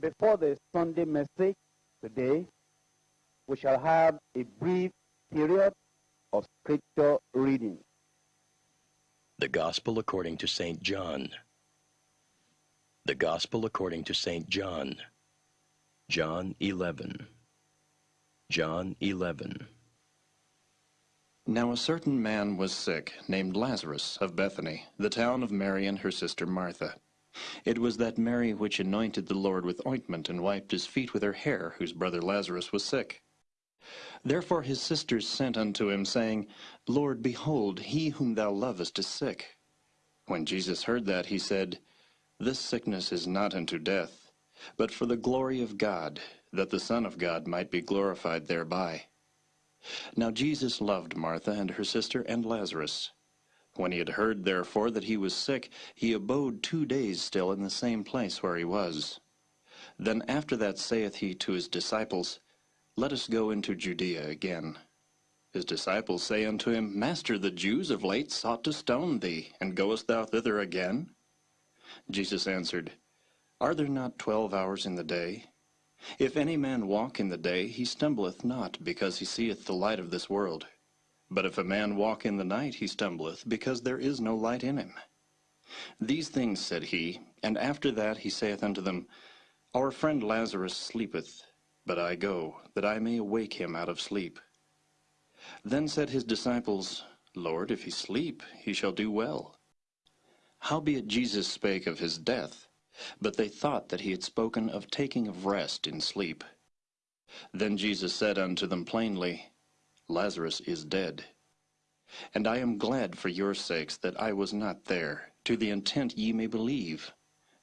before the Sunday message today, we shall have a brief period of scripture reading. The Gospel according to St. John. The Gospel according to St. John. John 11. John 11. Now a certain man was sick, named Lazarus, of Bethany, the town of Mary and her sister Martha. It was that Mary which anointed the Lord with ointment and wiped his feet with her hair, whose brother Lazarus was sick. Therefore his sisters sent unto him, saying, Lord, behold, he whom thou lovest is sick. When Jesus heard that, he said, This sickness is not unto death, but for the glory of God, that the Son of God might be glorified thereby. Now Jesus loved Martha and her sister and Lazarus. When he had heard therefore that he was sick, he abode two days still in the same place where he was. Then after that saith he to his disciples, Let us go into Judea again. His disciples say unto him, Master, the Jews of late sought to stone thee, and goest thou thither again? Jesus answered, Are there not twelve hours in the day? If any man walk in the day, he stumbleth not, because he seeth the light of this world. But if a man walk in the night, he stumbleth, because there is no light in him. These things said he, and after that he saith unto them, Our friend Lazarus sleepeth, but I go, that I may awake him out of sleep. Then said his disciples, Lord, if he sleep, he shall do well. Howbeit Jesus spake of his death, but they thought that he had spoken of taking of rest in sleep. Then Jesus said unto them plainly, Lazarus is dead. And I am glad for your sakes that I was not there, to the intent ye may believe.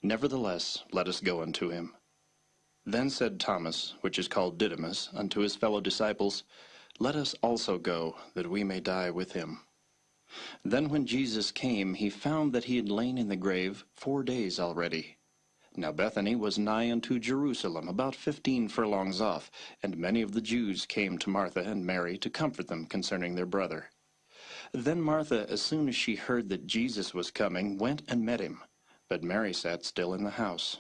Nevertheless, let us go unto him. Then said Thomas, which is called Didymus, unto his fellow disciples, Let us also go, that we may die with him. Then when Jesus came, he found that he had lain in the grave four days already. Now Bethany was nigh unto Jerusalem, about fifteen furlongs off, and many of the Jews came to Martha and Mary to comfort them concerning their brother. Then Martha, as soon as she heard that Jesus was coming, went and met him, but Mary sat still in the house.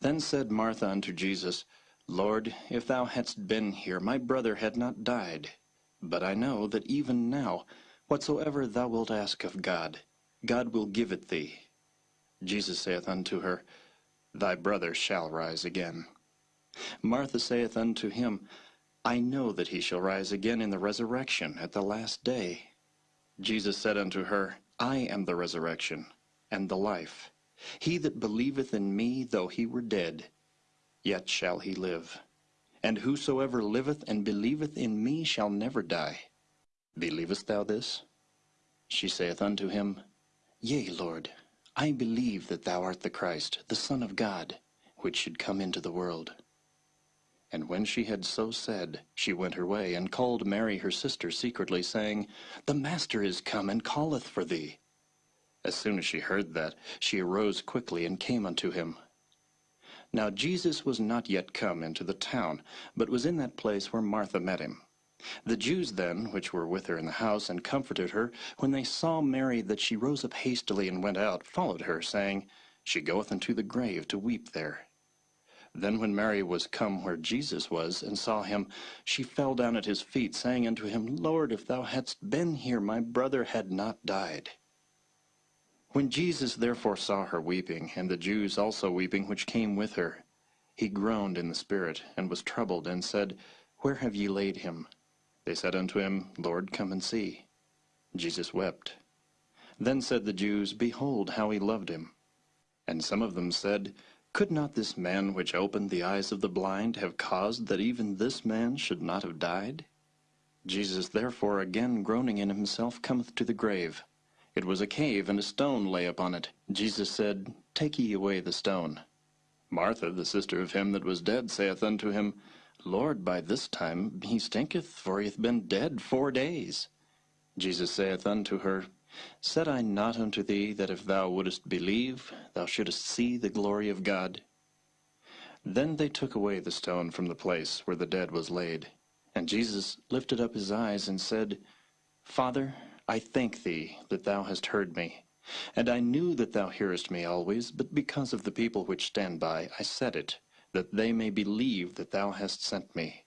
Then said Martha unto Jesus, Lord, if thou hadst been here, my brother had not died. But I know that even now, whatsoever thou wilt ask of God, God will give it thee. Jesus saith unto her, Thy brother shall rise again. Martha saith unto him, I know that he shall rise again in the resurrection at the last day. Jesus said unto her, I am the resurrection and the life. He that believeth in me, though he were dead, yet shall he live. And whosoever liveth and believeth in me shall never die. Believest thou this? She saith unto him, Yea, Lord, I believe that thou art the Christ, the Son of God, which should come into the world. And when she had so said, she went her way, and called Mary her sister secretly, saying, The Master is come, and calleth for thee. As soon as she heard that, she arose quickly, and came unto him. Now Jesus was not yet come into the town, but was in that place where Martha met him. The Jews then, which were with her in the house, and comforted her, when they saw Mary that she rose up hastily and went out, followed her, saying, She goeth unto the grave to weep there. Then when Mary was come where Jesus was, and saw him, she fell down at his feet, saying unto him, Lord, if thou hadst been here, my brother had not died. When Jesus therefore saw her weeping, and the Jews also weeping which came with her, he groaned in the spirit, and was troubled, and said, Where have ye laid him? They said unto him, Lord, come and see. Jesus wept. Then said the Jews, Behold how he loved him. And some of them said, Could not this man which opened the eyes of the blind have caused that even this man should not have died? Jesus therefore again groaning in himself cometh to the grave. It was a cave, and a stone lay upon it. Jesus said, Take ye away the stone. Martha, the sister of him that was dead, saith unto him, Lord, by this time he stinketh, for he hath been dead four days. Jesus saith unto her, Said I not unto thee that if thou wouldest believe, thou shouldest see the glory of God? Then they took away the stone from the place where the dead was laid. And Jesus lifted up his eyes and said, Father, I thank thee that thou hast heard me. And I knew that thou hearest me always, but because of the people which stand by, I said it, that they may believe that thou hast sent me.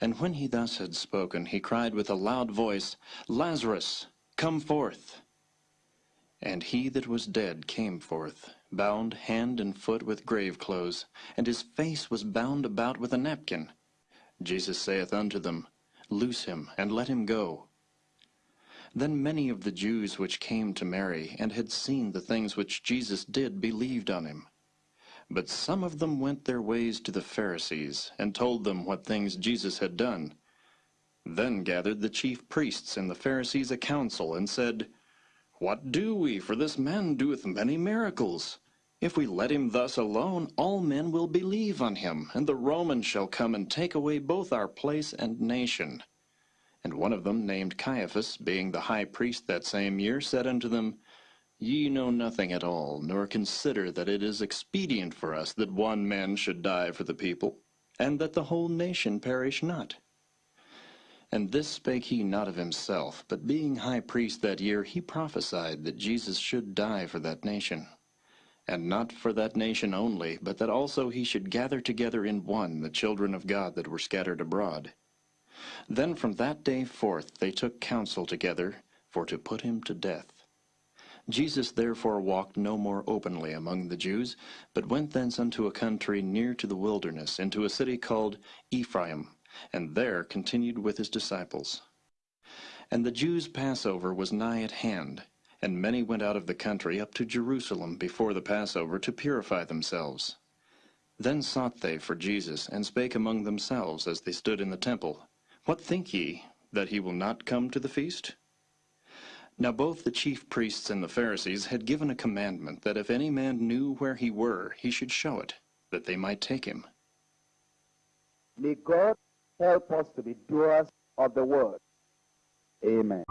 And when he thus had spoken, he cried with a loud voice, Lazarus, come forth. And he that was dead came forth, bound hand and foot with grave clothes, and his face was bound about with a napkin. Jesus saith unto them, Loose him, and let him go. Then many of the Jews which came to Mary, and had seen the things which Jesus did, believed on him. But some of them went their ways to the Pharisees, and told them what things Jesus had done. Then gathered the chief priests and the Pharisees a council, and said, What do we? For this man doeth many miracles. If we let him thus alone, all men will believe on him, and the Romans shall come and take away both our place and nation. And one of them, named Caiaphas, being the high priest that same year, said unto them, Ye know nothing at all, nor consider that it is expedient for us that one man should die for the people, and that the whole nation perish not. And this spake he not of himself, but being high priest that year, he prophesied that Jesus should die for that nation and not for that nation only, but that also he should gather together in one the children of God that were scattered abroad. Then from that day forth they took counsel together for to put him to death. Jesus therefore walked no more openly among the Jews, but went thence unto a country near to the wilderness, into a city called Ephraim, and there continued with his disciples. And the Jews' Passover was nigh at hand, and many went out of the country up to Jerusalem before the Passover to purify themselves. Then sought they for Jesus, and spake among themselves as they stood in the temple, What think ye, that he will not come to the feast? Now both the chief priests and the Pharisees had given a commandment that if any man knew where he were, he should show it, that they might take him. May God help us to be doers of the word. Amen.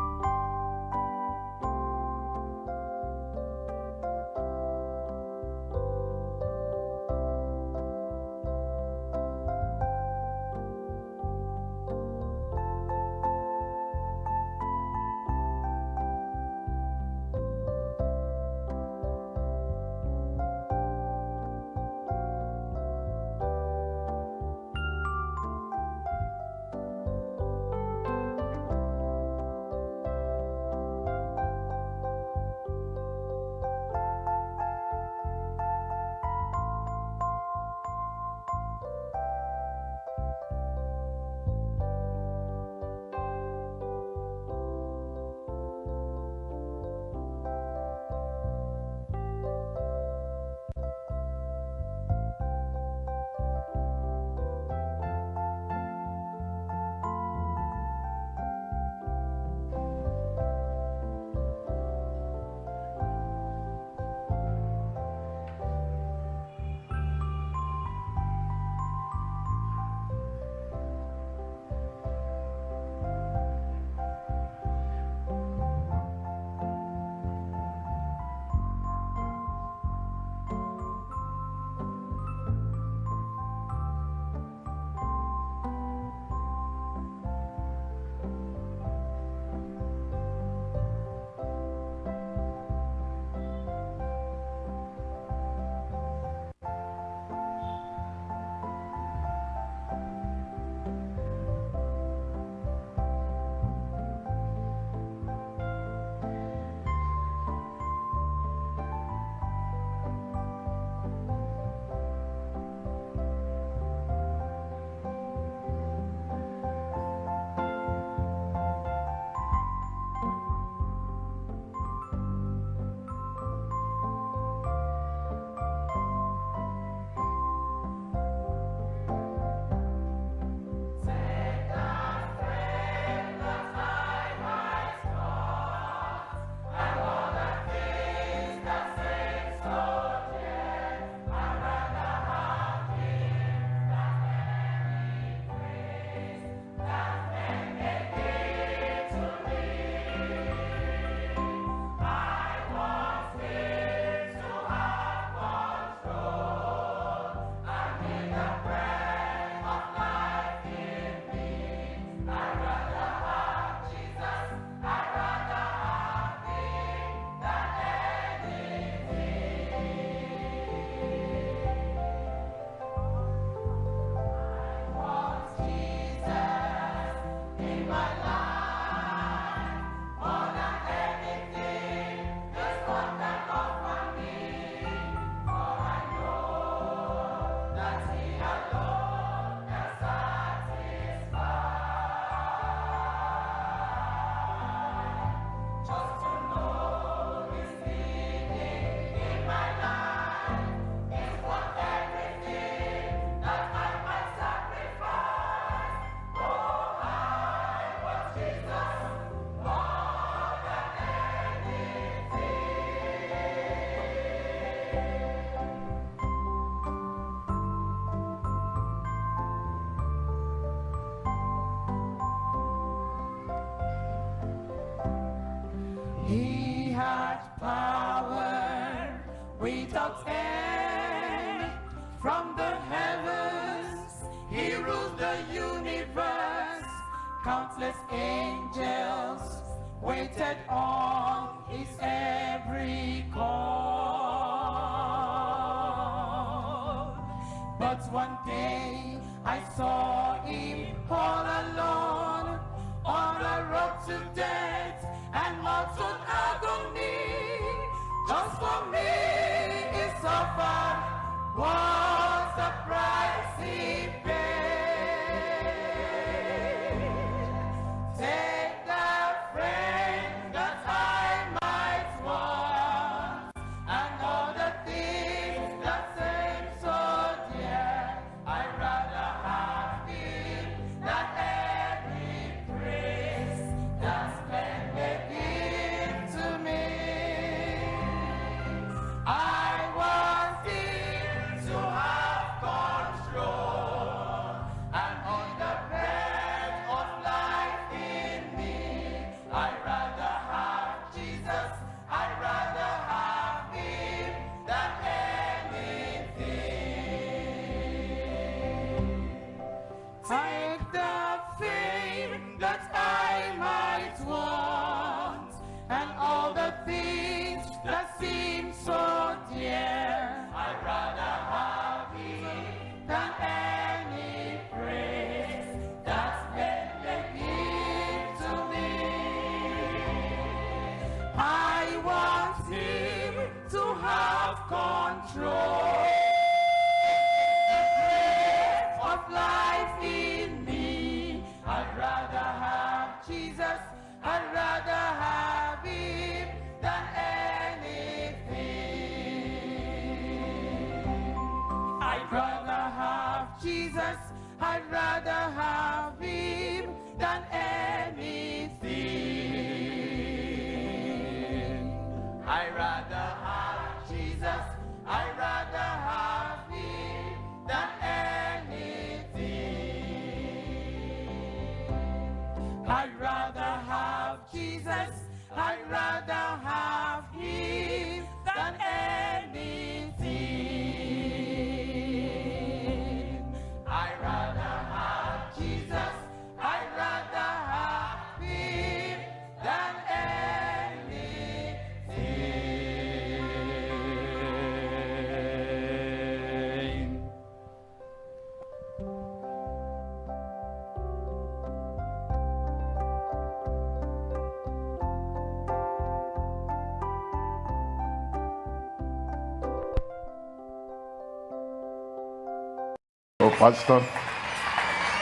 Pastor.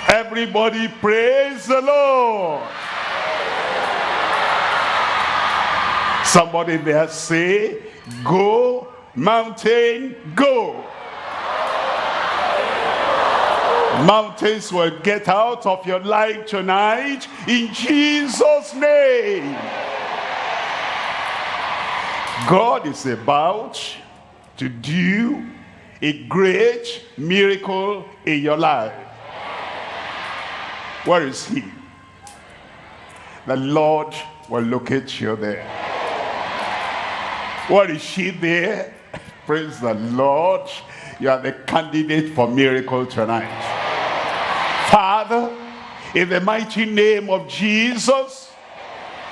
Everybody praise the Lord. Somebody there say, go, mountain, go. Mountains will get out of your life tonight in Jesus' name. God is about to do a great miracle in your life. Where is he? The Lord will locate you there. Where is she there? Praise the Lord. You are the candidate for miracle tonight. Father, in the mighty name of Jesus,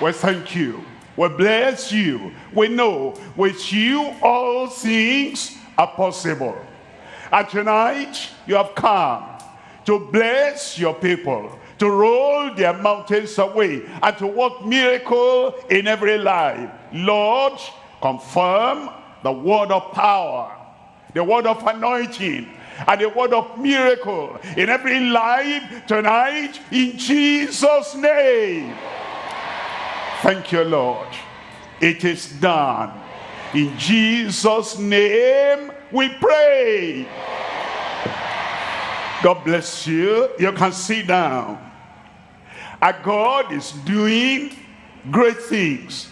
we thank you. We bless you. We know with you all things are possible. And tonight you have come to bless your people, to roll their mountains away, and to work miracle in every life. Lord, confirm the word of power, the word of anointing, and the word of miracle in every life tonight in Jesus' name. Thank you, Lord. It is done. In Jesus' name we pray. God bless you. You can sit down. Our God is doing great things,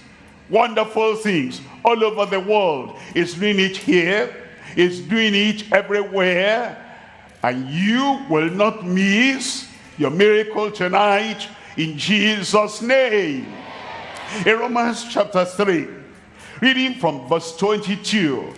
wonderful things all over the world. He's doing it here. He's doing it everywhere. And you will not miss your miracle tonight in Jesus' name. In Romans chapter 3, reading from verse 22,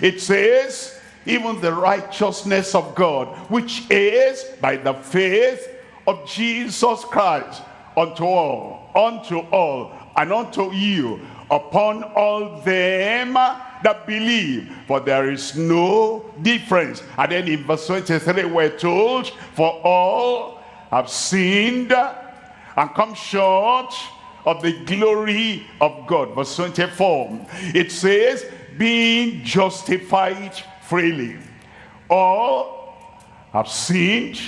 It says, even the righteousness of God, which is by the faith of Jesus Christ, unto all, unto all, and unto you, upon all them that believe. For there is no difference. And then in verse 23, we're told, for all have sinned and come short of the glory of God. Verse 24, it says, being justified freely. All have sinned,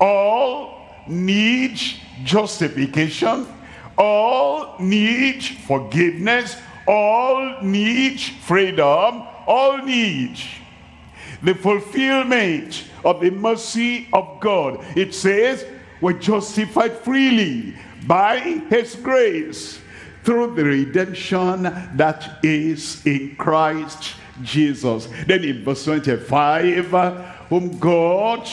all need justification, all need forgiveness, all need freedom, all need the fulfillment of the mercy of God. It says, we're justified freely by his grace through the redemption that is in Christ Jesus. Then in verse 25, whom God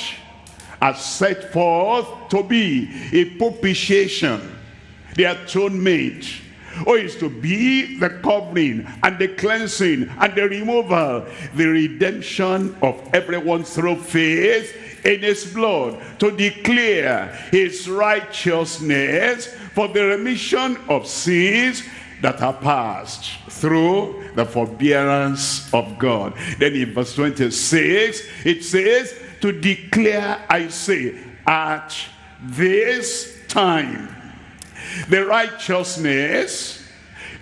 has set forth to be a propitiation, the atonement, or is to be the covering and the cleansing and the removal, the redemption of everyone through faith in his blood, to declare his righteousness for the remission of sins that are past through the forbearance of God. Then in verse 26, it says, to declare, I say, at this time, the righteousness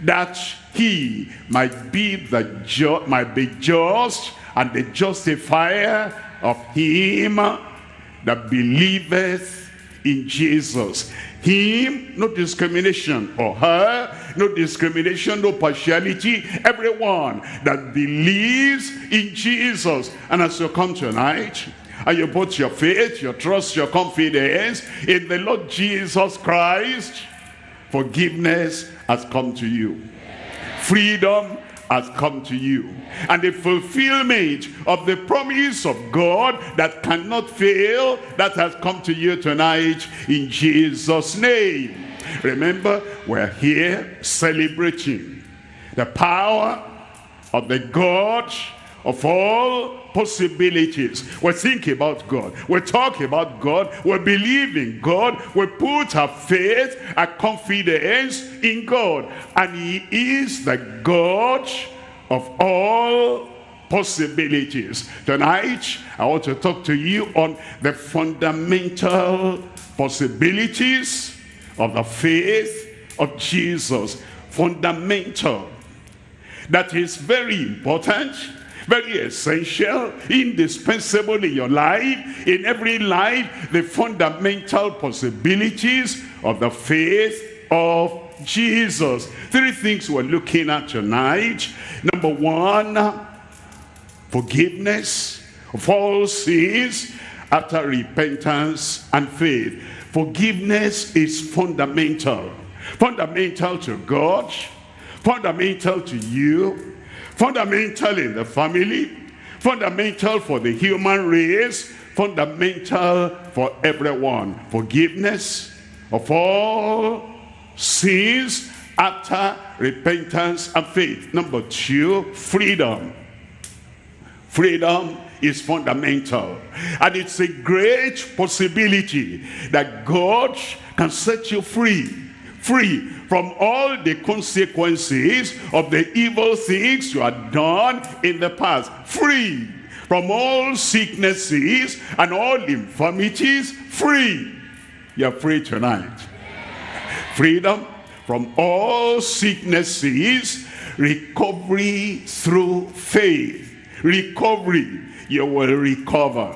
that he might be the might be just and the justifier of him that believeth in Jesus. Him, no discrimination. Or her, no discrimination, no partiality. Everyone that believes in Jesus. And as you come tonight, and you put your faith, your trust, your confidence in the Lord Jesus Christ, forgiveness has come to you. Freedom has come to you. And the fulfillment of the promise of God that cannot fail, that has come to you tonight in Jesus' name. Remember, we're here celebrating the power of the God of all possibilities. We think about God. We talk about God. We believe in God. We put our faith, our confidence in God. And he is the God of all possibilities. Tonight, I want to talk to you on the fundamental possibilities of the faith of Jesus. Fundamental. That is very important very essential, indispensable in your life, in every life, the fundamental possibilities of the faith of Jesus. Three things we're looking at tonight. Number one, forgiveness of all sins after repentance and faith. Forgiveness is fundamental. Fundamental to God, fundamental to you, fundamental in the family, fundamental for the human race, fundamental for everyone. Forgiveness of all sins after repentance and faith. Number two, freedom. Freedom is fundamental. And it's a great possibility that God can set you free free from all the consequences of the evil things you had done in the past. Free from all sicknesses and all infirmities. Free. You're free tonight. Freedom from all sicknesses. Recovery through faith. Recovery. You will recover.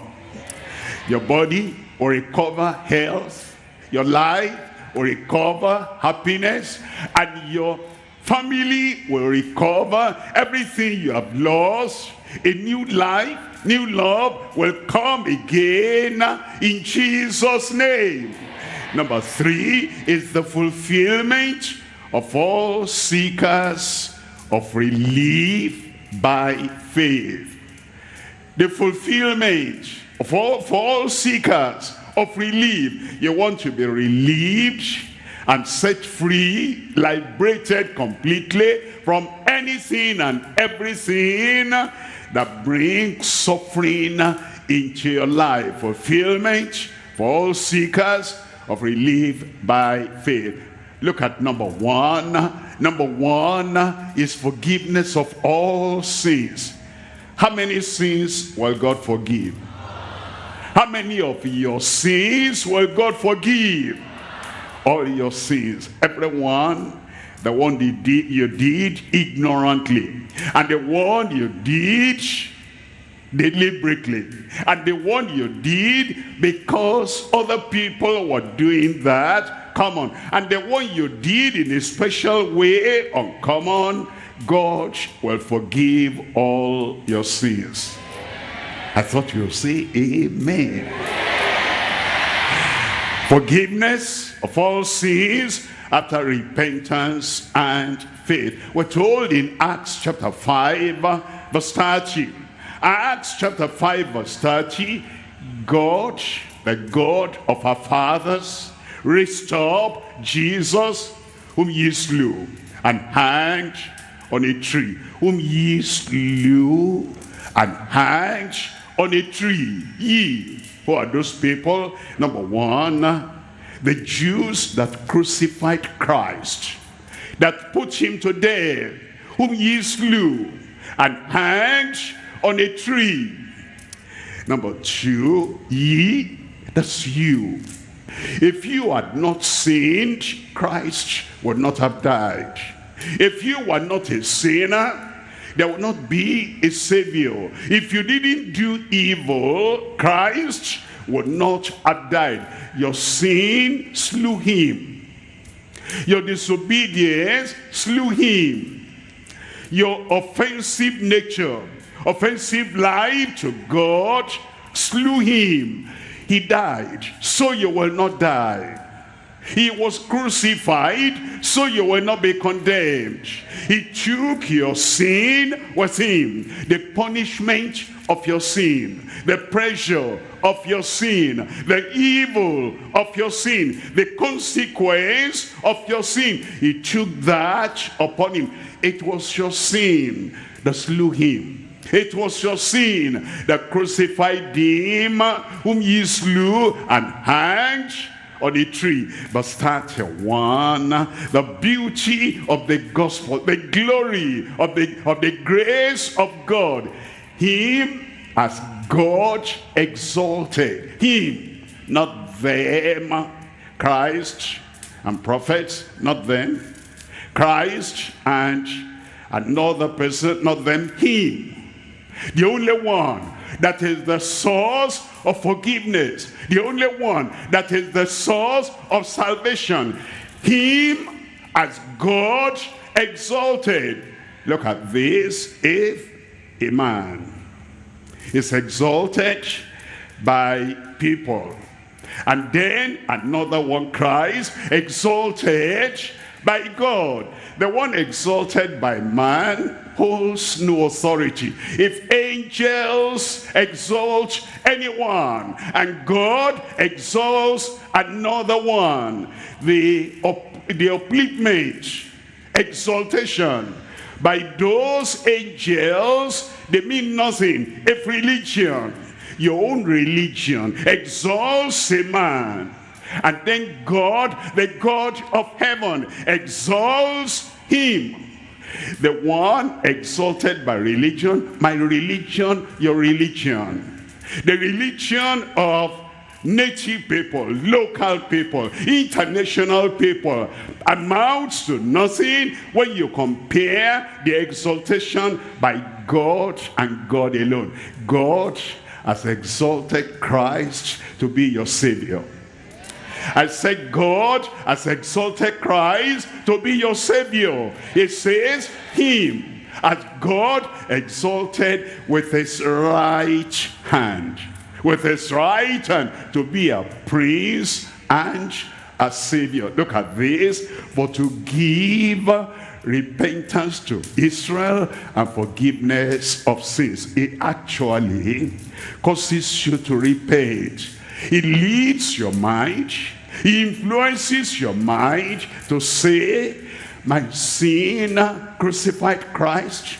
Your body will recover health. Your life will recover happiness and your family will recover everything you have lost. A new life new love will come again in jesus name. Number three is the fulfillment of all seekers of relief by faith. The fulfillment of all for all seekers of relief. You want to be relieved and set free, liberated completely from anything and everything that brings suffering into your life. Fulfillment for all seekers of relief by faith. Look at number one. Number one is forgiveness of all sins. How many sins will God forgive? How many of your sins will God forgive? All your sins. Everyone, the one you did, you did ignorantly. And the one you did deliberately. And the one you did because other people were doing that. Come on. And the one you did in a special way, oh, uncommon, God will forgive all your sins. I thought you would say amen. Forgiveness of all sins after repentance and faith. We're told in Acts chapter 5 verse 30. Acts chapter 5 verse 30. God, the God of our fathers, raised up Jesus whom ye slew and hanged on a tree. Whom ye slew and hanged on a tree. Ye, who are those people? Number one, the Jews that crucified Christ, that put him to death, whom ye slew and hanged on a tree. Number two, ye, that's you. If you had not sinned, Christ would not have died. If you were not a sinner, there would not be a savior. If you didn't do evil, Christ would not have died. Your sin slew him. Your disobedience slew him. Your offensive nature, offensive life to God slew him. He died, so you will not die. He was crucified so you will not be condemned. He took your sin with him. The punishment of your sin. The pressure of your sin. The evil of your sin. The consequence of your sin. He took that upon him. It was your sin that slew him. It was your sin that crucified him whom ye slew and hanged on a tree. Verse 31, the beauty of the gospel, the glory of the, of the grace of God. Him as God exalted. Him, not them. Christ and prophets, not them. Christ and another person, not them. Him. The only one that is the source of forgiveness. The only one that is the source of salvation. Him as God exalted. Look at this. If a man is exalted by people, and then another one cries, exalted by God. The one exalted by man holds no authority. If angels exalt anyone and God exalts another one, the, the upliftment, exaltation by those angels, they mean nothing. If religion, your own religion, exalts a man, and then God, the God of heaven, exalts him the one exalted by religion, my religion, your religion. The religion of native people, local people, international people amounts to nothing when you compare the exaltation by God and God alone. God has exalted Christ to be your Savior. I said God has exalted Christ to be your Savior. It says him as God exalted with his right hand. With his right hand to be a prince and a savior. Look at this. For to give repentance to Israel and forgiveness of sins. It actually causes you to repent. It leads your mind. He influences your mind to say, my sin crucified Christ.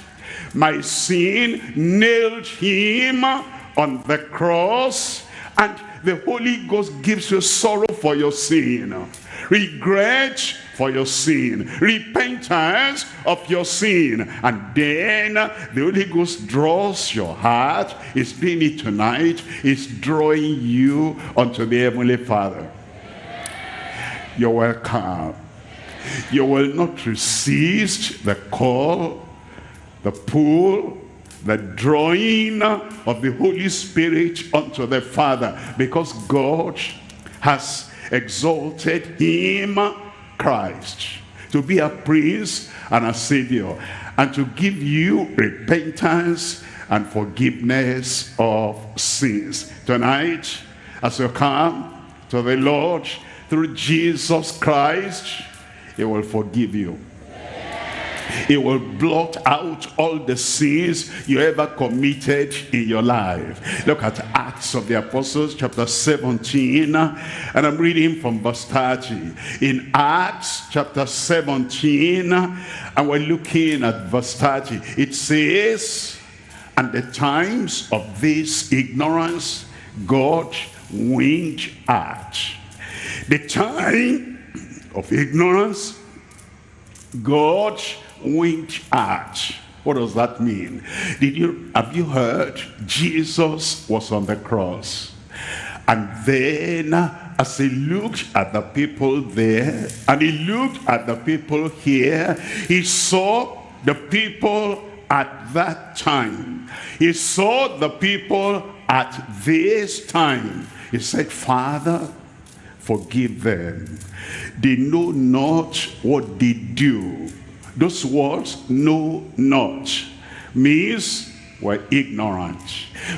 My sin nailed him on the cross. And the Holy Ghost gives you sorrow for your sin. Regret for your sin. Repentance of your sin. And then the Holy Ghost draws your heart. Is doing it tonight. Is drawing you unto the Heavenly Father. You're welcome. You will not resist the call, the pull, the drawing of the Holy Spirit unto the Father because God has exalted him, Christ, to be a priest and a savior and to give you repentance and forgiveness of sins. Tonight, as you come to the Lord through Jesus Christ, he will forgive you. He will blot out all the sins you ever committed in your life. Look at Acts of the Apostles chapter 17 and I'm reading from verse 30. In Acts chapter 17 and we're looking at verse 30. It says, and the times of this ignorance God winked at. The time of ignorance God winked at. What does that mean? Did you have you heard Jesus was on the cross? And then as he looked at the people there and he looked at the people here, he saw the people at that time. He saw the people at this time. He said, Father, forgive them. They know not what they do. Those words, know not, means we're ignorant.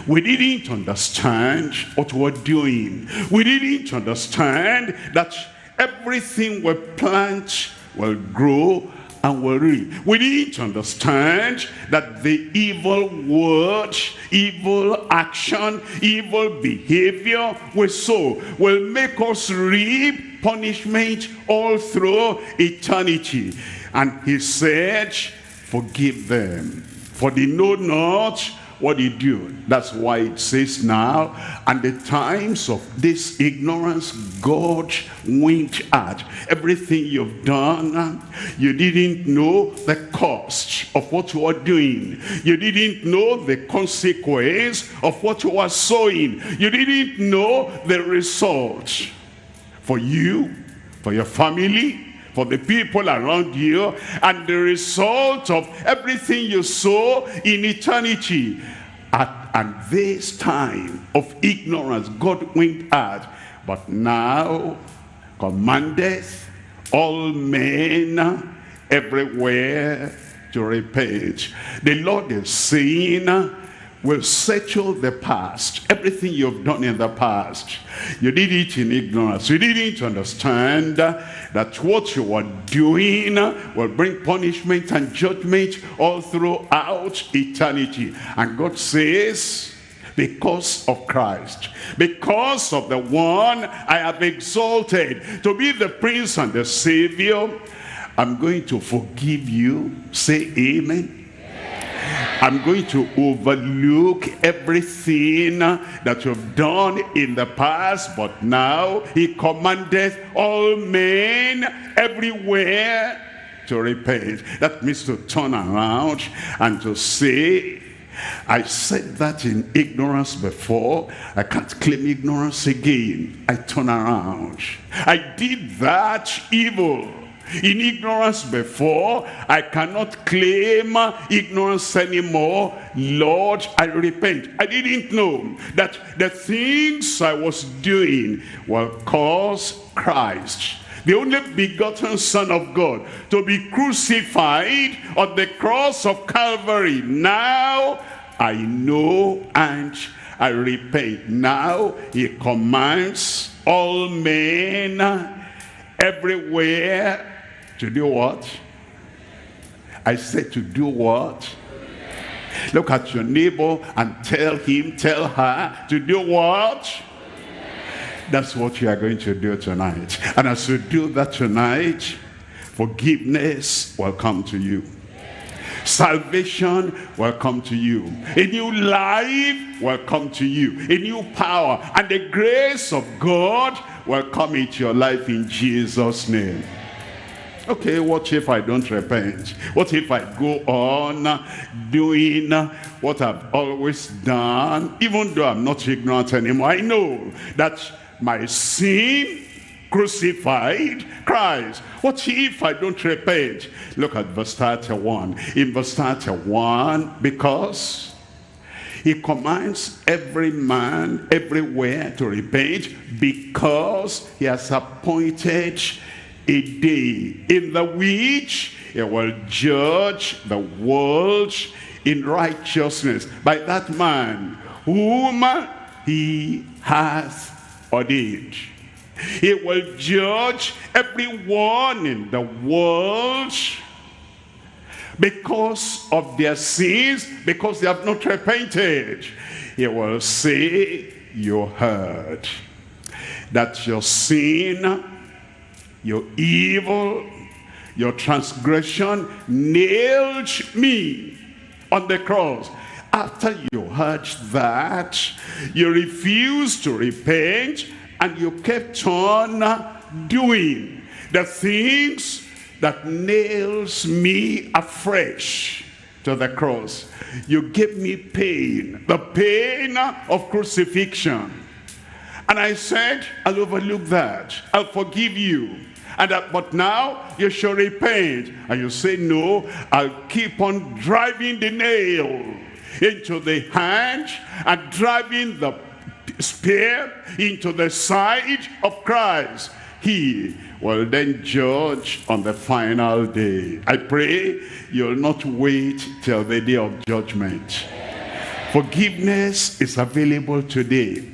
We didn't understand what we're doing. We didn't understand that everything we plant will grow and will reap. We didn't understand that the evil word, evil action, evil behavior we sow will make us reap punishment all through eternity. And he said, forgive them, for they know not what they do. That's why it says now, and the times of this ignorance, God winked at. Everything you've done, you didn't know the cost of what you are doing. You didn't know the consequence of what you are sowing. You didn't know the result for you, for your family, for the people around you and the result of everything you sow in eternity. At, at this time of ignorance, God went out, but now commandeth all men everywhere to repent. The Lord is saying, will settle the past. Everything you've done in the past. You did it in ignorance. You didn't understand that what you were doing will bring punishment and judgment all throughout eternity. And God says, because of Christ, because of the one I have exalted to be the Prince and the Savior, I'm going to forgive you. Say amen. I'm going to overlook everything that you've done in the past, but now he commanded all men everywhere to repent. That means to turn around and to say, I said that in ignorance before. I can't claim ignorance again. I turn around. I did that evil in ignorance before. I cannot claim ignorance anymore. Lord, I repent. I didn't know that the things I was doing will cause Christ the only begotten Son of God, to be crucified on the cross of Calvary. Now I know and I repent. Now he commands all men everywhere to do what? I said to do what? Look at your neighbor and tell him, tell her to do what? That's what you are going to do tonight. And as you do that tonight, forgiveness will come to you. Salvation will come to you. A new life will come to you. A new power and the grace of God will come into your life in Jesus' name. Okay, what if I don't repent? What if I go on doing what I've always done, even though I'm not ignorant anymore? I know that my sin crucified Christ. What if I don't repent? Look at verse 31. In verse 31, because he commands every man everywhere to repent because he has appointed a day in the which he will judge the world in righteousness by that man whom he has ordained. He will judge everyone in the world because of their sins, because they have not repented. He will say, you heard that your sin, your evil, your transgression nailed me on the cross. After you heard that, you refused to repent and you kept on doing the things that nails me afresh to the cross. You gave me pain, the pain of crucifixion. And I said, I'll overlook that. I'll forgive you. And that, but now you shall repent. And you say, no, I'll keep on driving the nail into the hand and driving the spear into the side of Christ. He will then judge on the final day. I pray you'll not wait till the day of judgment. Forgiveness is available today.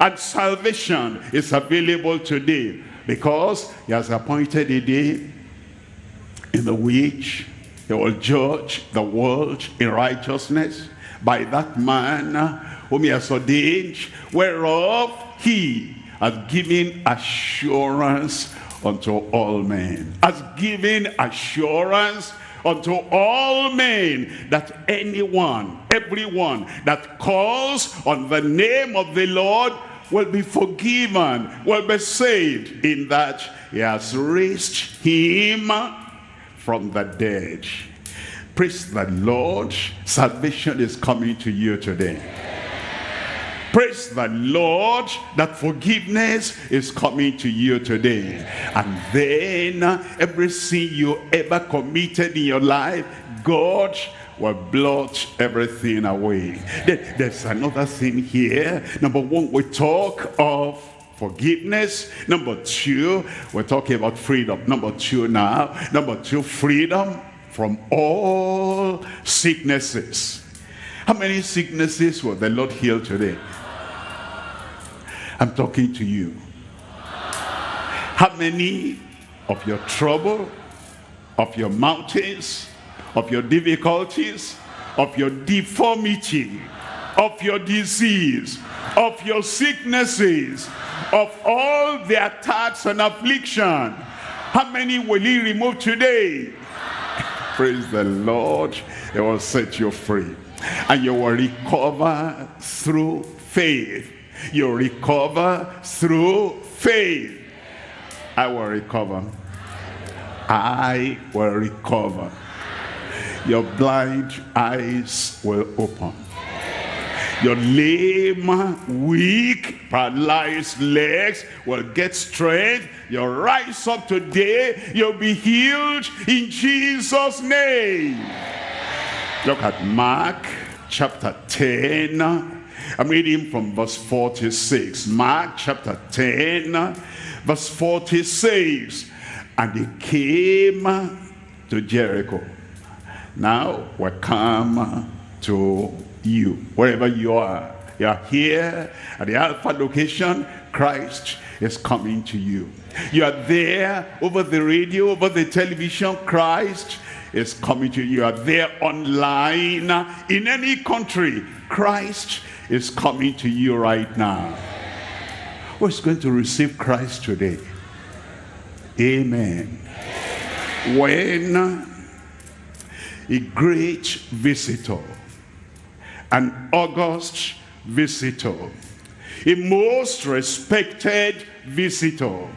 And salvation is available today because he has appointed a day in the which he will judge the world in righteousness by that man uh, whom he has ordained, whereof he has given assurance unto all men. Has given assurance unto all men that anyone, everyone that calls on the name of the Lord will be forgiven, will be saved in that he has raised him from the dead. Praise the Lord. Salvation is coming to you today. Praise the Lord that forgiveness is coming to you today. And then every sin you ever committed in your life, God will blot everything away. There's another thing here. Number one, we talk of forgiveness. Number two, we're talking about freedom. Number two now. Number two, freedom from all sicknesses. How many sicknesses will the Lord heal today? I'm talking to you. How many of your trouble, of your mountains, of your difficulties, of your deformity, of your disease, of your sicknesses, of all the attacks and affliction, how many will he remove today? Praise the Lord. He will set you free. And you will recover through faith you recover through faith. I will recover. I will recover. Your blind eyes will open. Your lame, weak, paralyzed legs will get strength. You'll rise up today. You'll be healed in Jesus' name. Look at Mark chapter 10 I'm reading from verse 46. Mark chapter 10, verse 46. And he came to Jericho. Now we come to you, wherever you are. You are here at the Alpha location. Christ is coming to you. You are there over the radio, over the television. Christ is coming to you. You are there online in any country. Christ is coming to you right now. Who's going to receive Christ today? Amen. When a great visitor, an august visitor, a most respected visitor,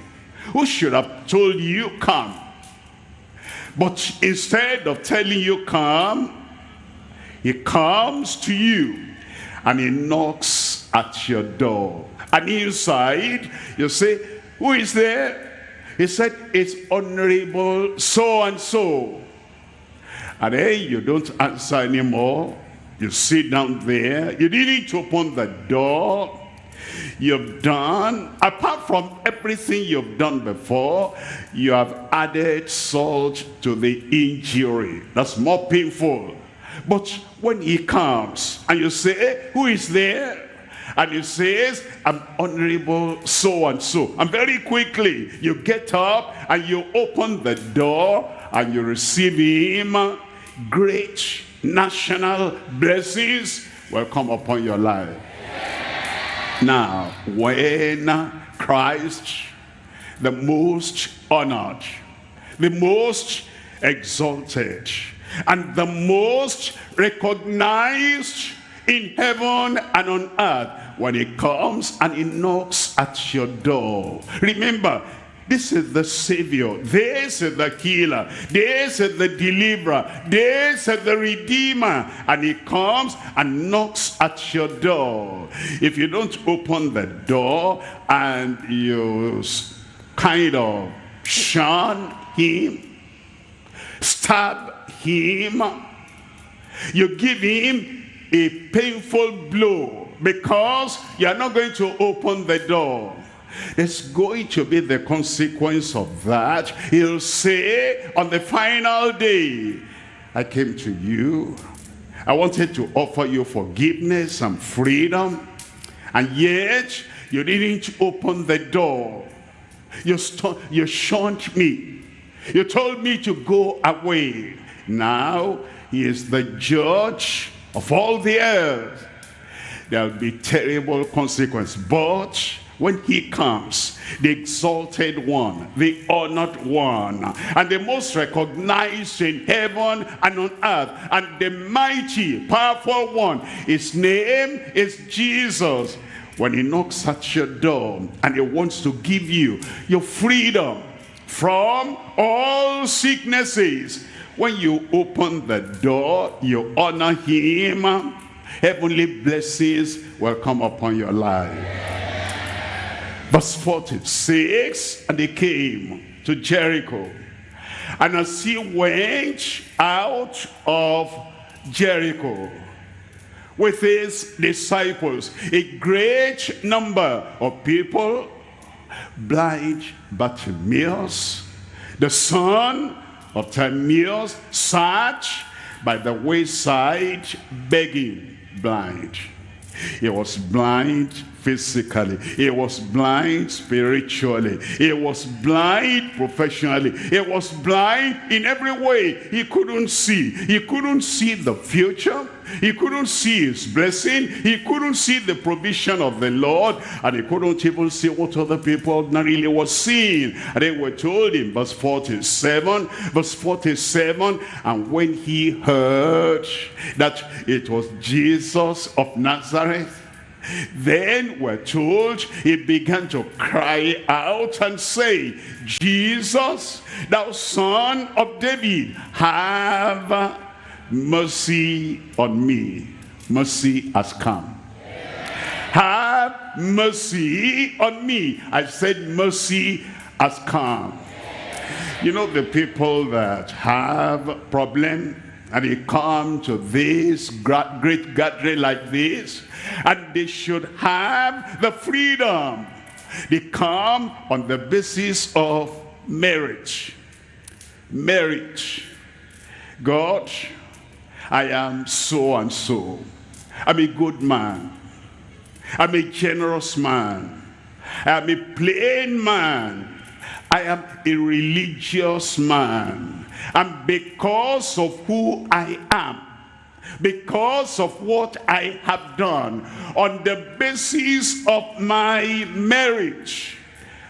who should have told you come. But instead of telling you come, he comes to you and he knocks at your door. And inside, you say, who is there? He said, it's honorable so-and-so. And then you don't answer anymore. You sit down there. You didn't open the door. You've done, apart from everything you've done before, you have added salt to the injury. That's more painful. But when he comes and you say, who is there? And he says, I'm honorable so-and-so. And very quickly, you get up and you open the door and you receive him. Great national blessings will come upon your life. Now, when Christ, the most honored, the most exalted, and the most recognized in heaven and on earth, when he comes and he knocks at your door. Remember, this is the Savior. This is the healer. This is the deliverer. This is the redeemer. And he comes and knocks at your door. If you don't open the door and you kind of shun him, stab him, you give him a painful blow because you are not going to open the door there's going to be the consequence of that. He'll say on the final day, I came to you. I wanted to offer you forgiveness and freedom. And yet, you didn't open the door. You, you shunned me. You told me to go away. Now, he is the judge of all the earth. There'll be terrible consequence. But when he comes, the exalted one, the honored one, and the most recognized in heaven and on earth, and the mighty, powerful one, his name is Jesus. When he knocks at your door and he wants to give you your freedom from all sicknesses, when you open the door, you honor him, heavenly blessings will come upon your life. Verse 46, and they came to Jericho. And as he went out of Jericho with his disciples, a great number of people, blind Bartimaeus, the son of Timaeus, sat by the wayside begging blind. He was blind physically. He was blind spiritually. He was blind professionally. He was blind in every way. He couldn't see. He couldn't see the future. He couldn't see his blessing. He couldn't see the provision of the Lord. And he couldn't even see what other people ordinarily were seeing. And they were told in verse 47, verse 47, and when he heard that it was Jesus of Nazareth, then we're told he began to cry out and say, Jesus, thou son of David, have mercy on me. Mercy has come. Have mercy on me. I said mercy has come. You know the people that have problem and they come to this great gathering like this and they should have the freedom. They come on the basis of marriage. Marriage. God i am so and so. I'm a good man. I'm a generous man. I'm a plain man. I am a religious man and because of who I am, because of what I have done on the basis of my marriage.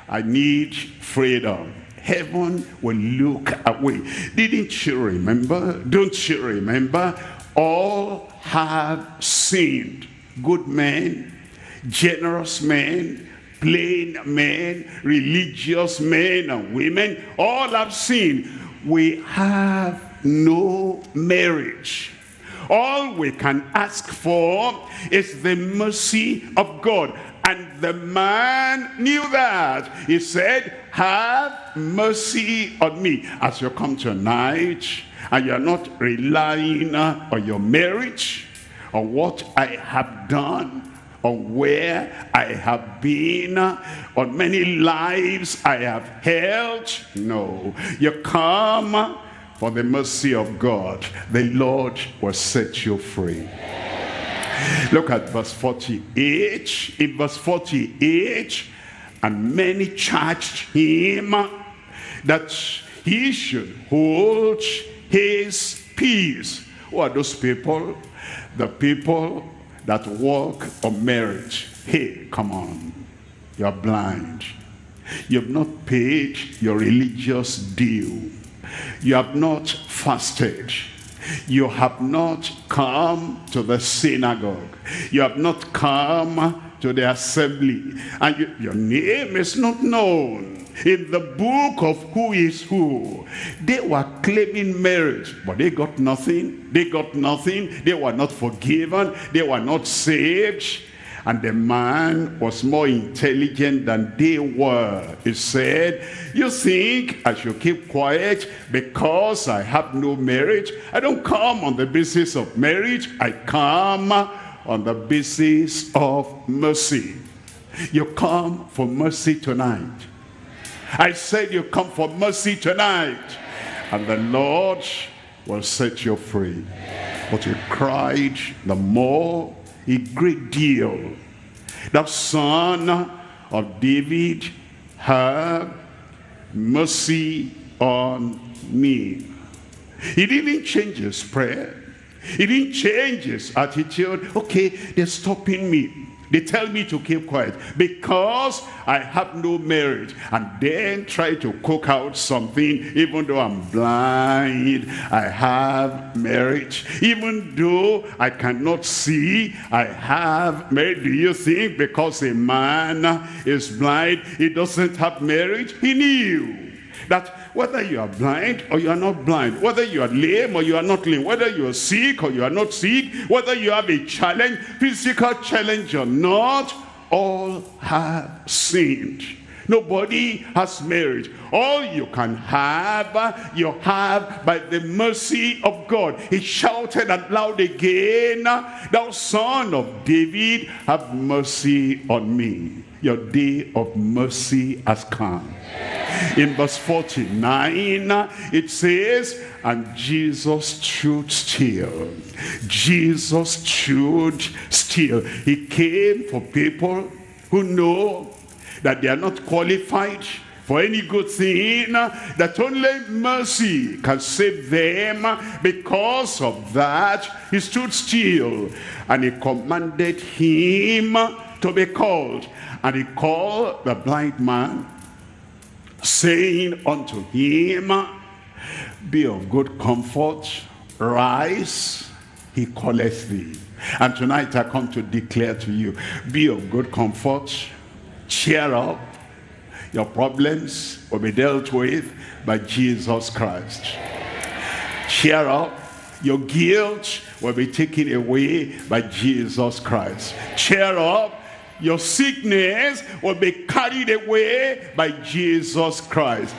I need freedom. Heaven will look away. Didn't you remember? Don't you remember? All have sinned. Good men, generous men, plain men, religious men and women, all have sinned. We have no marriage. All we can ask for is the mercy of God. And the man knew that. He said, have mercy on me. As you come tonight, and you're not relying on your marriage, on what I have done, on where I have been, on many lives I have held. No, you come for the mercy of God. The Lord will set you free. Look at verse 48. In verse 48, and many charged him that he should hold his peace. Who are those people? The people that walk on marriage. Hey, come on. You're blind. You've not paid your religious due. You have not fasted. You have not come to the synagogue. You have not come to the assembly. And you, your name is not known in the book of who is who. They were claiming marriage, but they got nothing. They got nothing. They were not forgiven. They were not saved. And the man was more intelligent than they were. He said, you think I should keep quiet because I have no marriage? I don't come on the basis of marriage. I come on the basis of mercy. You come for mercy tonight. I said you come for mercy tonight. And the Lord will set you free. But he cried the more a great deal. The son of David, have mercy on me. He didn't change his prayer. He didn't change his attitude. Okay, they're stopping me. They tell me to keep quiet because I have no marriage. And then try to cook out something even though I'm blind. I have marriage. Even though I cannot see, I have marriage. Do you think because a man is blind, he doesn't have marriage? He knew that whether you are blind or you are not blind, whether you are lame or you are not lame, whether you are sick or you are not sick, whether you have a challenge, physical challenge or not, all have sinned. Nobody has marriage. All you can have, you have by the mercy of God. He shouted out loud again, Thou son of David, have mercy on me. Your day of mercy has come. In verse 49, it says, and Jesus stood still. Jesus stood still. He came for people who know that they are not qualified for any good thing, that only mercy can save them. Because of that, he stood still and he commanded him to be called. And he called the blind man saying unto him, Be of good comfort, rise, he calleth thee. And tonight I come to declare to you, be of good comfort, cheer up, your problems will be dealt with by Jesus Christ. Cheer up, your guilt will be taken away by Jesus Christ. Cheer up, your sickness will be carried away by Jesus Christ.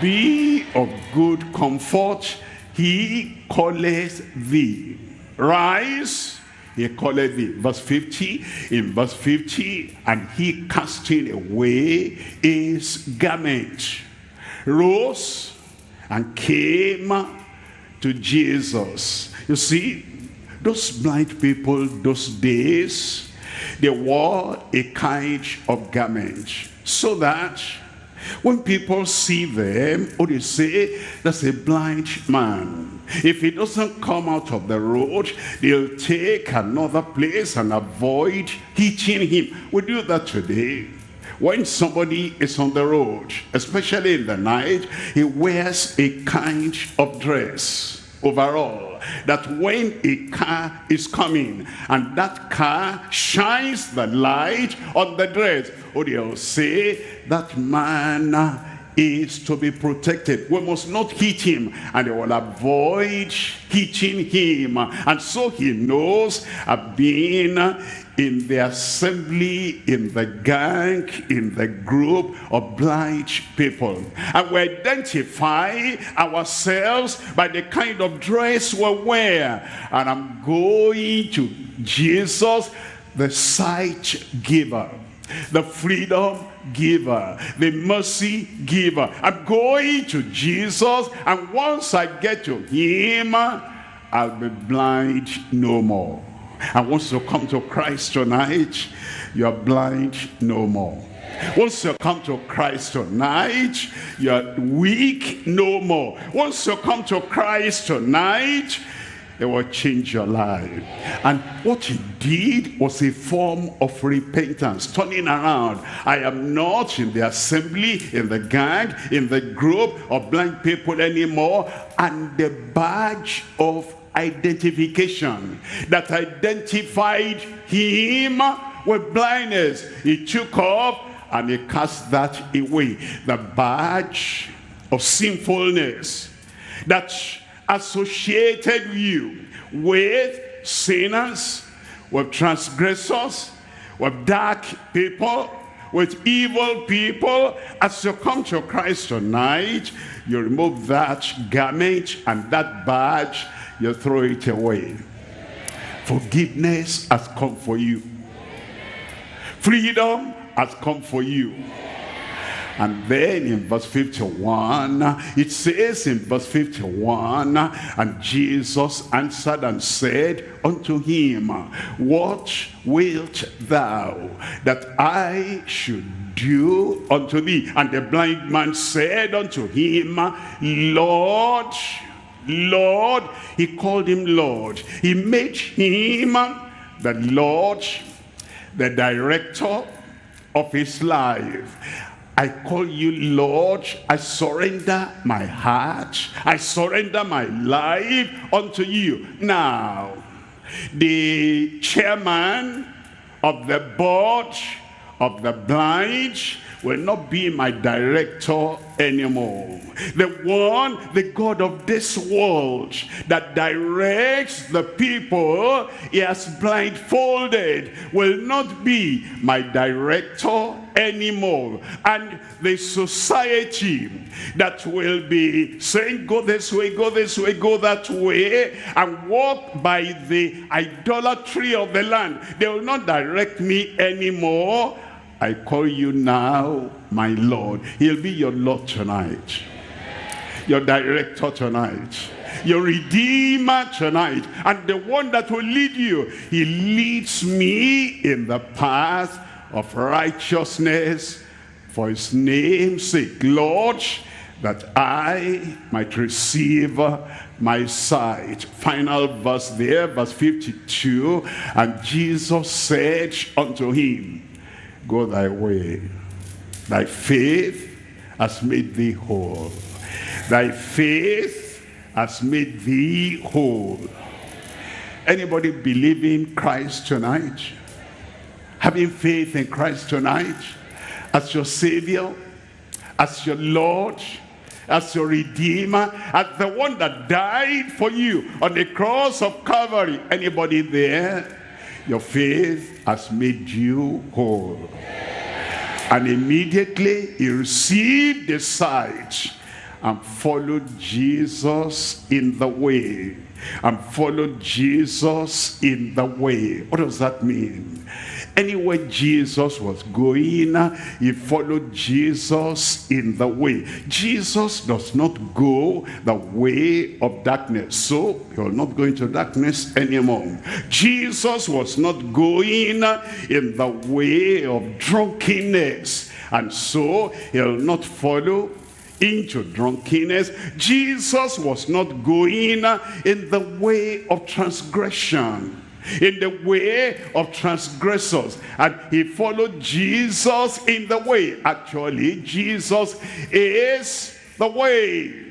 Be of good comfort. He calleth thee. Rise. He calleth thee. Verse 50. In verse 50. And he casting away his garment. Rose and came to Jesus. You see, those blind people those days, they wore a kind of garment so that when people see them, or they say, that's a blind man. If he doesn't come out of the road, they'll take another place and avoid hitting him. We do that today. When somebody is on the road, especially in the night, he wears a kind of dress overall that when a car is coming and that car shines the light on the dress, oh, they'll say that man uh, is to be protected. We must not hit him and they will avoid hitting him. And so he knows I've been in the assembly, in the gang, in the group of blind people. And we identify ourselves by the kind of dress we wear. And I'm going to Jesus, the sight giver, the freedom giver, the mercy giver. I'm going to Jesus, and once I get to him, I'll be blind no more. And once you come to Christ tonight, you're blind no more. Once you come to Christ tonight, you're weak no more. Once you come to Christ tonight, it will change your life. And what he did was a form of repentance, turning around. I am not in the assembly, in the gang, in the group of blind people anymore. And the badge of identification that identified him with blindness, he took off and he cast that away. The badge of sinfulness that associated you with sinners, with transgressors, with dark people, with evil people. As you come to Christ tonight, you remove that garment and that badge, you throw it away. Forgiveness has come for you. Freedom has come for you. And then in verse 51, it says in verse 51, and Jesus answered and said unto him, What wilt thou that I should do unto thee? And the blind man said unto him, Lord, Lord, he called him Lord. He made him the Lord, the director of his life. I call you Lord. I surrender my heart. I surrender my life unto you. Now, the chairman of the board of the blind will not be my director anymore. The one, the God of this world that directs the people he has blindfolded will not be my director anymore. And the society that will be saying go this way, go this way, go that way and walk by the idolatry of the land. They will not direct me anymore I call you now my Lord. He'll be your Lord tonight. Your director tonight. Your redeemer tonight. And the one that will lead you. He leads me in the path of righteousness for his name's sake. Lord, that I might receive my sight. Final verse there, verse 52. And Jesus said unto him, Go thy way. Thy faith has made thee whole. Thy faith has made thee whole. Anybody believe in Christ tonight? Having faith in Christ tonight as your Savior, as your Lord, as your Redeemer, as the one that died for you on the cross of Calvary. Anybody there? Your faith has made you whole. And immediately he received the sight and followed Jesus in the way. And followed Jesus in the way. What does that mean? Anywhere Jesus was going, he followed Jesus in the way. Jesus does not go the way of darkness. So you're not going to darkness anymore. Jesus was not going in the way of drunkenness. And so he'll not follow into drunkenness. Jesus was not going in the way of transgression in the way of transgressors and he followed Jesus in the way actually Jesus is the way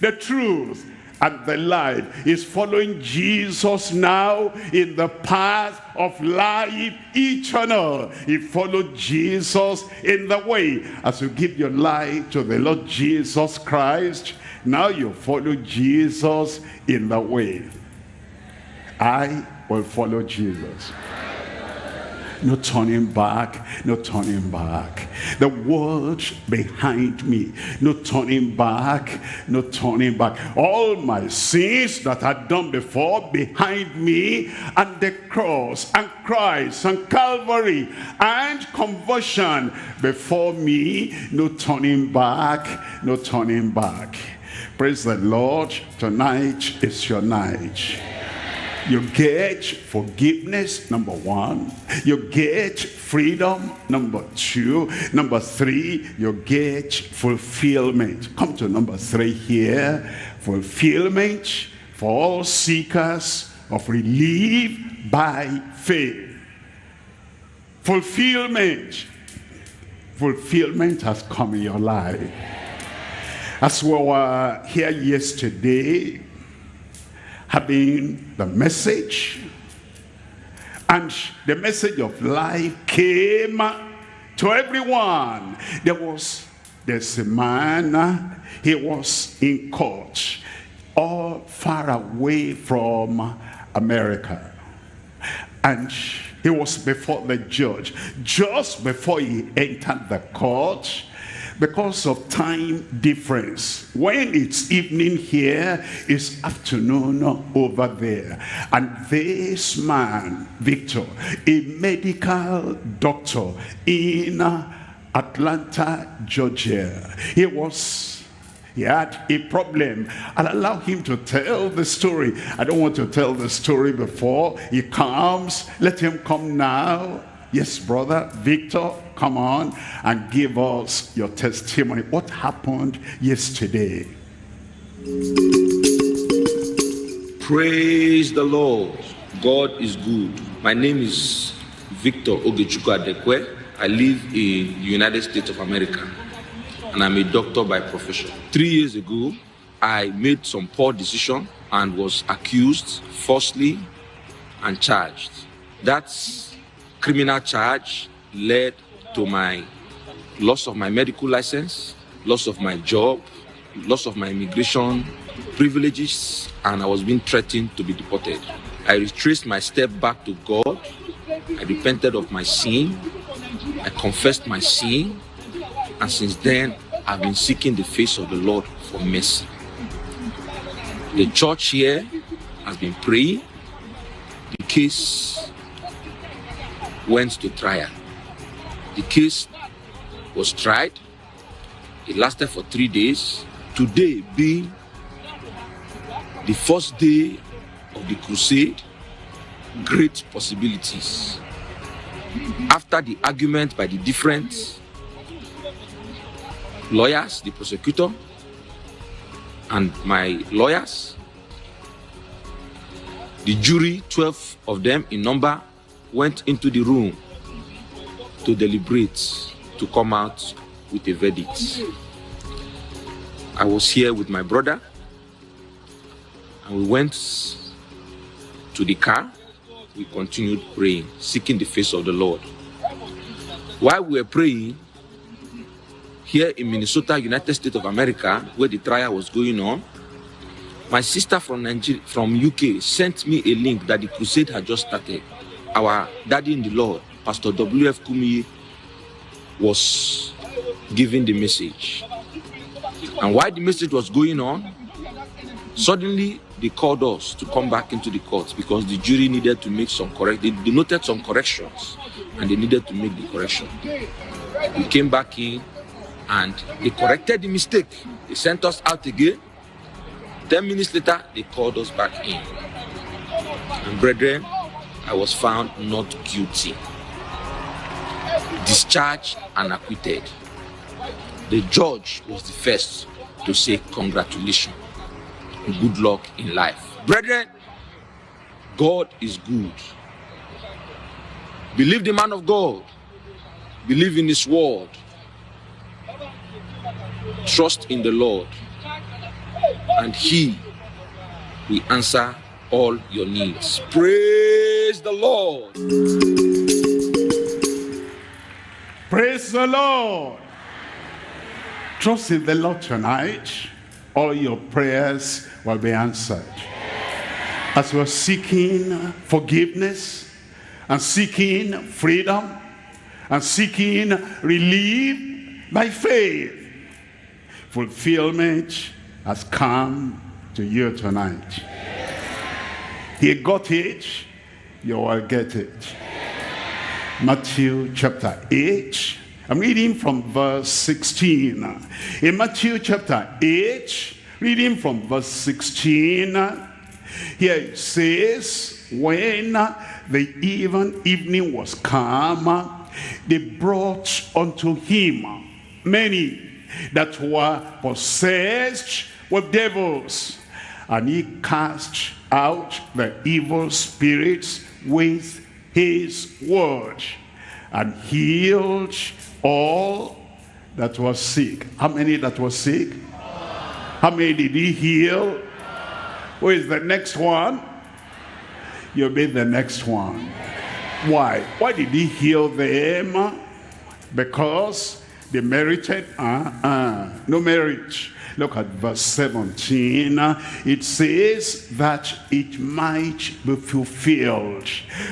the truth and the life is following Jesus now in the path of life eternal. He followed Jesus in the way. As you give your life to the Lord Jesus Christ, now you follow Jesus in the way. I will follow Jesus. No turning back, no turning back. The world behind me, no turning back, no turning back. All my sins that I'd done before behind me, and the cross, and Christ, and Calvary, and conversion before me, no turning back, no turning back. Praise the Lord. Tonight is your night. You get forgiveness, number one. You get freedom, number two. Number three, you get fulfillment. Come to number three here. Fulfillment for all seekers of relief by faith. Fulfillment. Fulfillment has come in your life. As we were here yesterday, having the message. And the message of life came to everyone. There was a man uh, he was in court all far away from america. And he was before the judge. Just before he entered the court because of time difference. When it's evening here, it's afternoon over there. And this man, Victor, a medical doctor in Atlanta, Georgia, he was he had a problem. And allow him to tell the story. I don't want to tell the story before he comes. Let him come now yes brother victor come on and give us your testimony. What happened yesterday? Praise the lord. God is good. My name is victor ogechukwu adekwe. I live in the united states of america and i'm a doctor by profession. Three years ago i made some poor decision and was accused falsely and charged. That's criminal charge led to my loss of my medical license, loss of my job, loss of my immigration privileges, and I was being threatened to be deported. I retraced my step back to God. I repented of my sin. I confessed my sin. And since then, I've been seeking the face of the Lord for mercy. The church here has been praying. The case went to trial. The case was tried. It lasted for three days. Today being the first day of the crusade, great possibilities. After the argument by the different lawyers, the prosecutor, and my lawyers, the jury, 12 of them in number, went into the room to deliberate to come out with a verdict. I was here with my brother and we went to the car. We continued praying, seeking the face of the Lord. While we were praying, here in Minnesota, United States of America, where the trial was going on, my sister from Nigeria, from UK sent me a link that the crusade had just started. Our daddy in the Lord, Pastor W.F. Kumi, was giving the message. And while the message was going on, suddenly they called us to come back into the court because the jury needed to make some correct, they, noted some corrections and they needed to make the correction. We came back in and they corrected the mistake. They sent us out again. 10 minutes later, they called us back in. And brethren, I was found not guilty, discharged and acquitted. The judge was the first to say congratulations good luck in life. Brethren, God is good. Believe the man of God. Believe in his word. Trust in the Lord. And he will answer all your needs. Praise the Lord. Praise the Lord. Trust in the Lord tonight. All your prayers will be answered. As we're seeking forgiveness and seeking freedom and seeking relief by faith, fulfillment has come to you tonight. He got it, you will get it. Matthew chapter 8. I'm reading from verse 16. In Matthew chapter 8, reading from verse 16, here it says, When the even evening was come, they brought unto him many that were possessed with devils, and he cast out the evil spirits with his word and healed all that was sick. How many that was sick? How many did he heal? Who is the next one? You'll be the next one. Why? Why did he heal them? Because they merited uh-uh, no merit. Look at verse 17. It says that it might be fulfilled,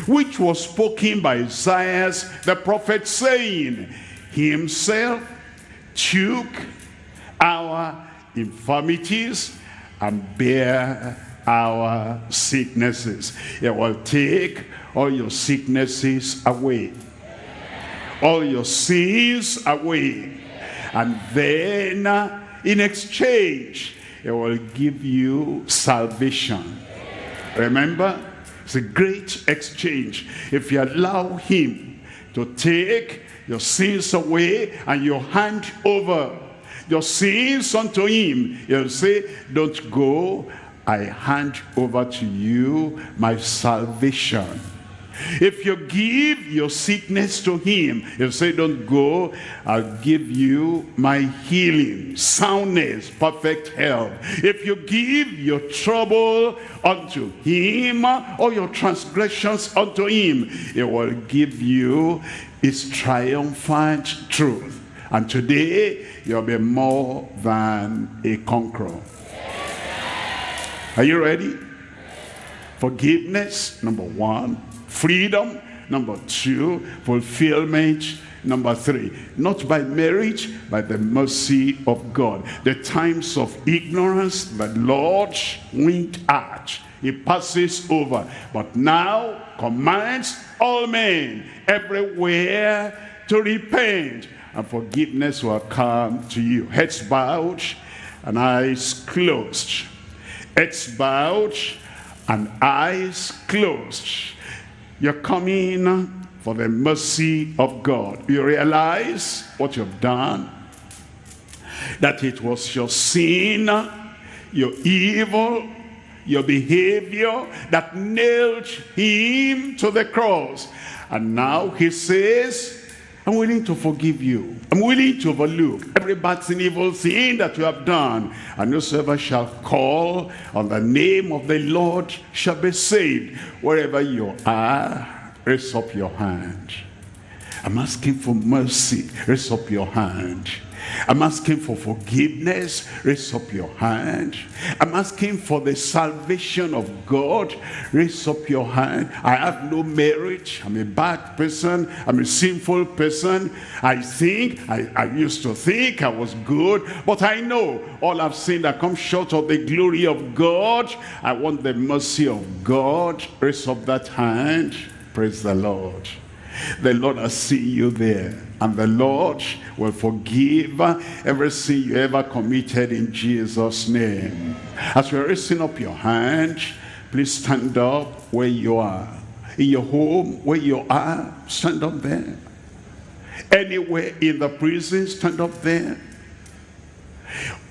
which was spoken by Isaiah the prophet saying, Himself took our infirmities and bear our sicknesses. It will take all your sicknesses away. All your sins away. And then in exchange, it will give you salvation. Remember? It's a great exchange. If you allow him to take your sins away and you hand over your sins unto him, he'll say, don't go, I hand over to you my salvation. If you give your sickness to him, he'll say, don't go, I'll give you my healing, soundness, perfect health. If you give your trouble unto him, or your transgressions unto him, he will give you his triumphant truth. And today, you'll be more than a conqueror. Are you ready? Forgiveness, number one. Freedom, number two. Fulfillment, number three. Not by merit, by the mercy of God. The times of ignorance, the Lord winked at. He passes over. But now commands all men everywhere to repent. And forgiveness will come to you. Heads bowed and eyes closed. Heads bowed and eyes closed. You're coming uh, for the mercy of God. You realize what you've done. That it was your sin, uh, your evil, your behavior that nailed him to the cross. And now he says, I'm willing to forgive you. I'm willing to overlook every bad sin, evil sin that you have done. And whosoever shall call on the name of the Lord shall be saved. Wherever you are, raise up your hand. I'm asking for mercy. Raise up your hand. I'm asking for forgiveness. Raise up your hand. I'm asking for the salvation of God. Raise up your hand. I have no merit. I'm a bad person. I'm a sinful person. I think, I, I used to think I was good, but I know all I've seen that come short of the glory of God. I want the mercy of God. Raise up that hand. Praise the Lord. The Lord will see you there. And the Lord will forgive every sin you ever committed in Jesus' name. As you're raising up your hand, please stand up where you are. In your home, where you are, stand up there. Anywhere in the prison, stand up there.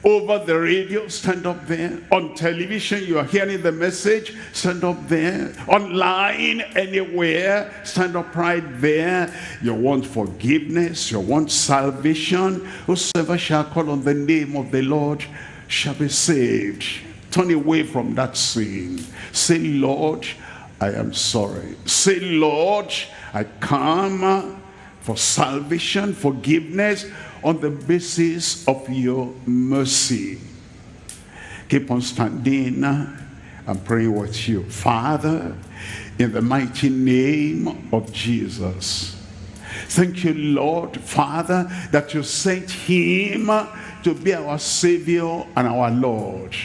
Over the radio, stand up there. On television, you are hearing the message, stand up there. Online, anywhere, stand up right there. You want forgiveness, you want salvation. Whosoever shall call on the name of the Lord shall be saved. Turn away from that sin. Say, Lord, I am sorry. Say, Lord, I come for salvation, forgiveness, on the basis of your mercy. Keep on standing and praying with you. Father, in the mighty name of Jesus. Thank you, Lord, Father, that you sent him to be our Savior and our Lord.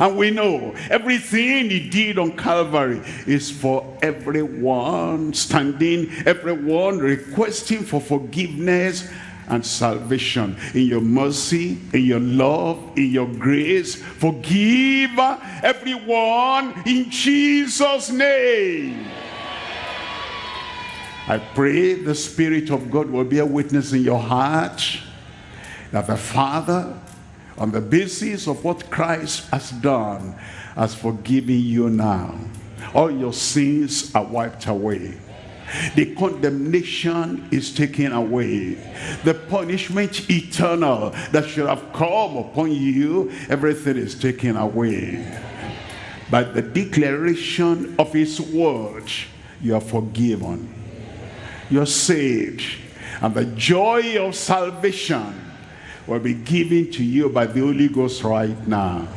And we know everything he did on Calvary is for everyone standing, everyone requesting for forgiveness and salvation. In your mercy, in your love, in your grace, forgive everyone in Jesus' name. I pray the Spirit of God will be a witness in your heart that the Father, on the basis of what Christ has done, has forgiven you now. All your sins are wiped away. The condemnation is taken away. The punishment eternal that should have come upon you, everything is taken away. By the declaration of his word, you are forgiven. You're saved. And the joy of salvation will be given to you by the Holy Ghost right now.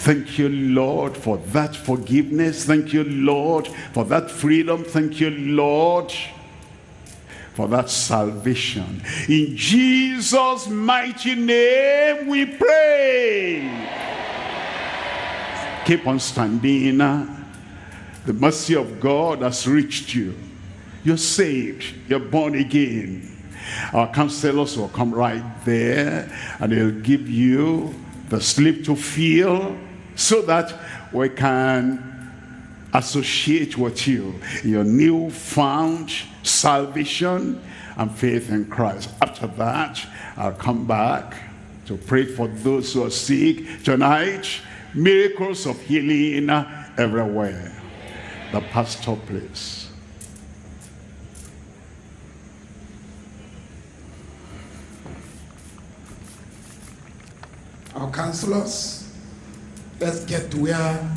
Thank you, Lord, for that forgiveness. Thank you, Lord, for that freedom. Thank you, Lord, for that salvation. In Jesus' mighty name we pray. Keep on standing. The mercy of God has reached you. You're saved. You're born again. Our counselors will come right there and they'll give you the sleep to feel so that we can associate with you your newfound salvation and faith in Christ. After that, I'll come back to pray for those who are sick tonight. Miracles of healing everywhere. The pastor, please. Our counselors, let's get to where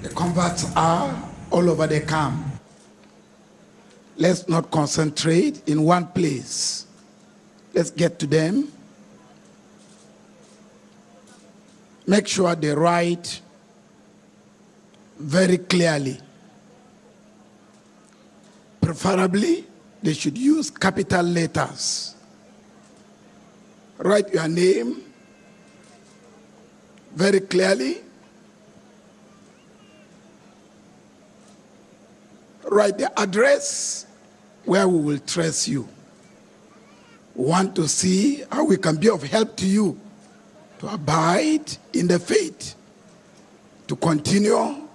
the converts are all over the camp. Let's not concentrate in one place. Let's get to them. Make sure they write very clearly. Preferably, they should use capital letters. Write your name very clearly. Write the address where we will trace you. Want to see how we can be of help to you to abide in the faith, to continue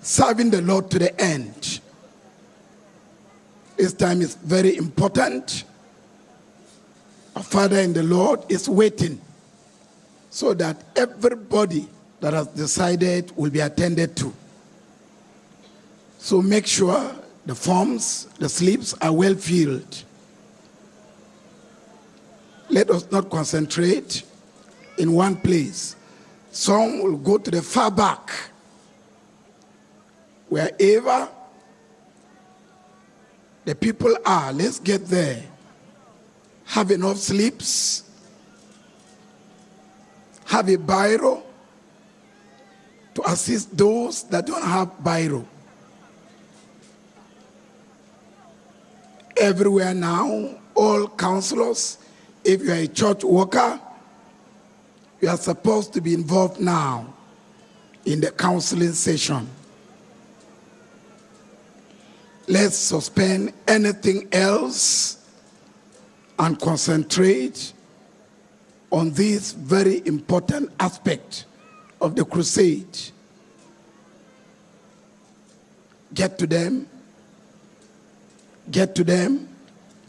serving the Lord to the end. This time is very important. Our Father in the Lord is waiting so that everybody that has decided will be attended to. So make sure the forms, the slips are well filled. Let us not concentrate in one place. Some will go to the far back. Wherever the people are, let's get there. Have enough slips. Have a biro to assist those that don't have biro. Everywhere now, all counselors, if you are a church worker, you are supposed to be involved now in the counseling session. Let's suspend anything else and concentrate on this very important aspect of the crusade. Get to them, get to them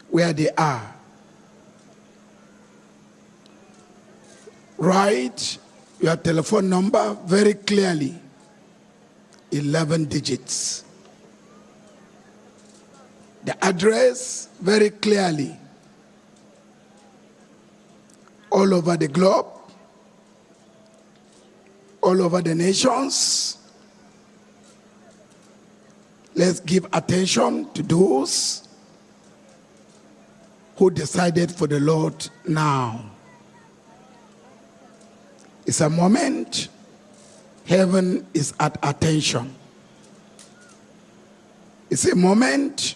where they are. write your telephone number very clearly 11 digits. The address very clearly all over the globe, all over the nations. Let's give attention to those who decided for the Lord now. It's a moment heaven is at attention. It's a moment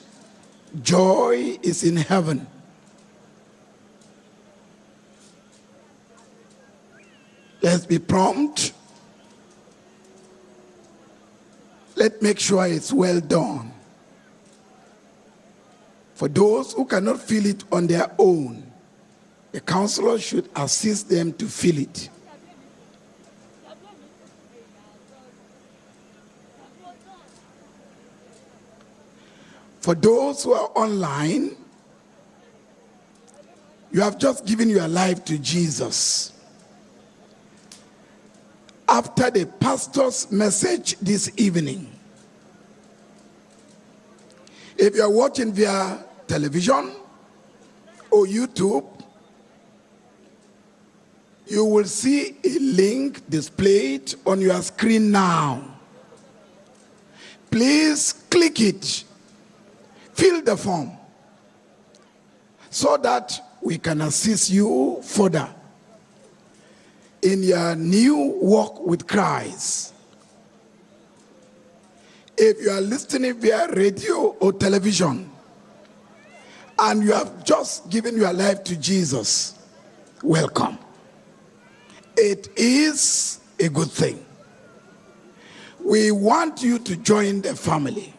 joy is in heaven. Let's be prompt. Let's make sure it's well done. For those who cannot feel it on their own, the counselor should assist them to feel it. For those who are online, you have just given your life to Jesus. After the pastor's message this evening, if you are watching via television or YouTube, you will see a link displayed on your screen now. Please click it, fill the form, so that we can assist you further in your new walk with Christ. If you are listening via radio or television and you have just given your life to Jesus, welcome. It is a good thing. We want you to join the family.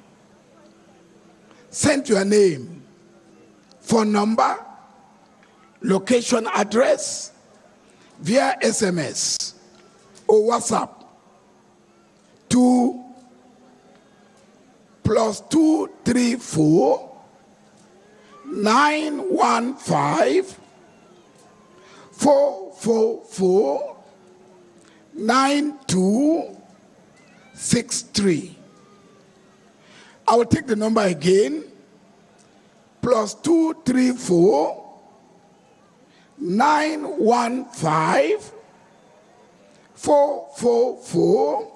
Send your name, phone number, location address via SMS or WhatsApp to plus two three four nine one five four four four nine two six three. I will take the number again. Plus two three four nine one five four four four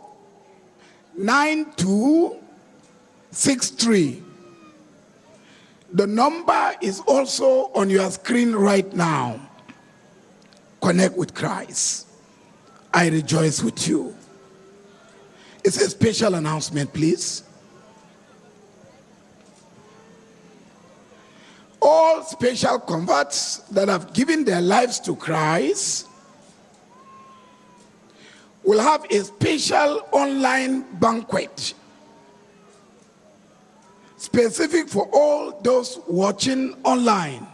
nine two six three. The number is also on your screen right now. Connect with Christ. I rejoice with you. It's a special announcement, please. All special converts that have given their lives to Christ will have a special online banquet specific for all those watching online.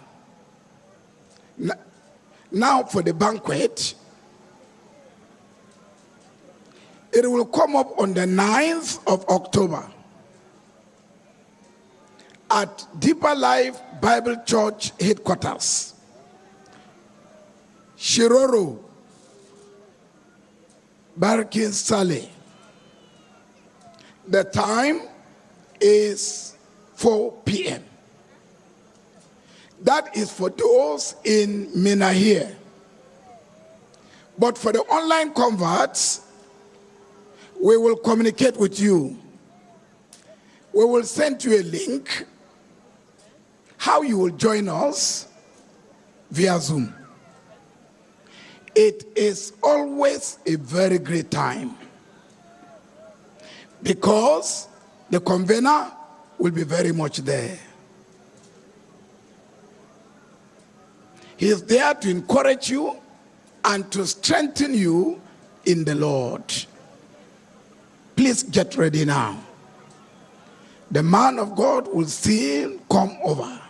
Now for the banquet, it will come up on the 9th of October at Deeper Life Bible Church headquarters, Shiroro, Barkin Sale. The time is 4 p.m. That is for those in Minna here. But for the online converts, we will communicate with you. We will send you a link how you will join us via Zoom. It is always a very great time because the convener will be very much there. He is there to encourage you and to strengthen you in the Lord. Please get ready now. The man of God will still come over.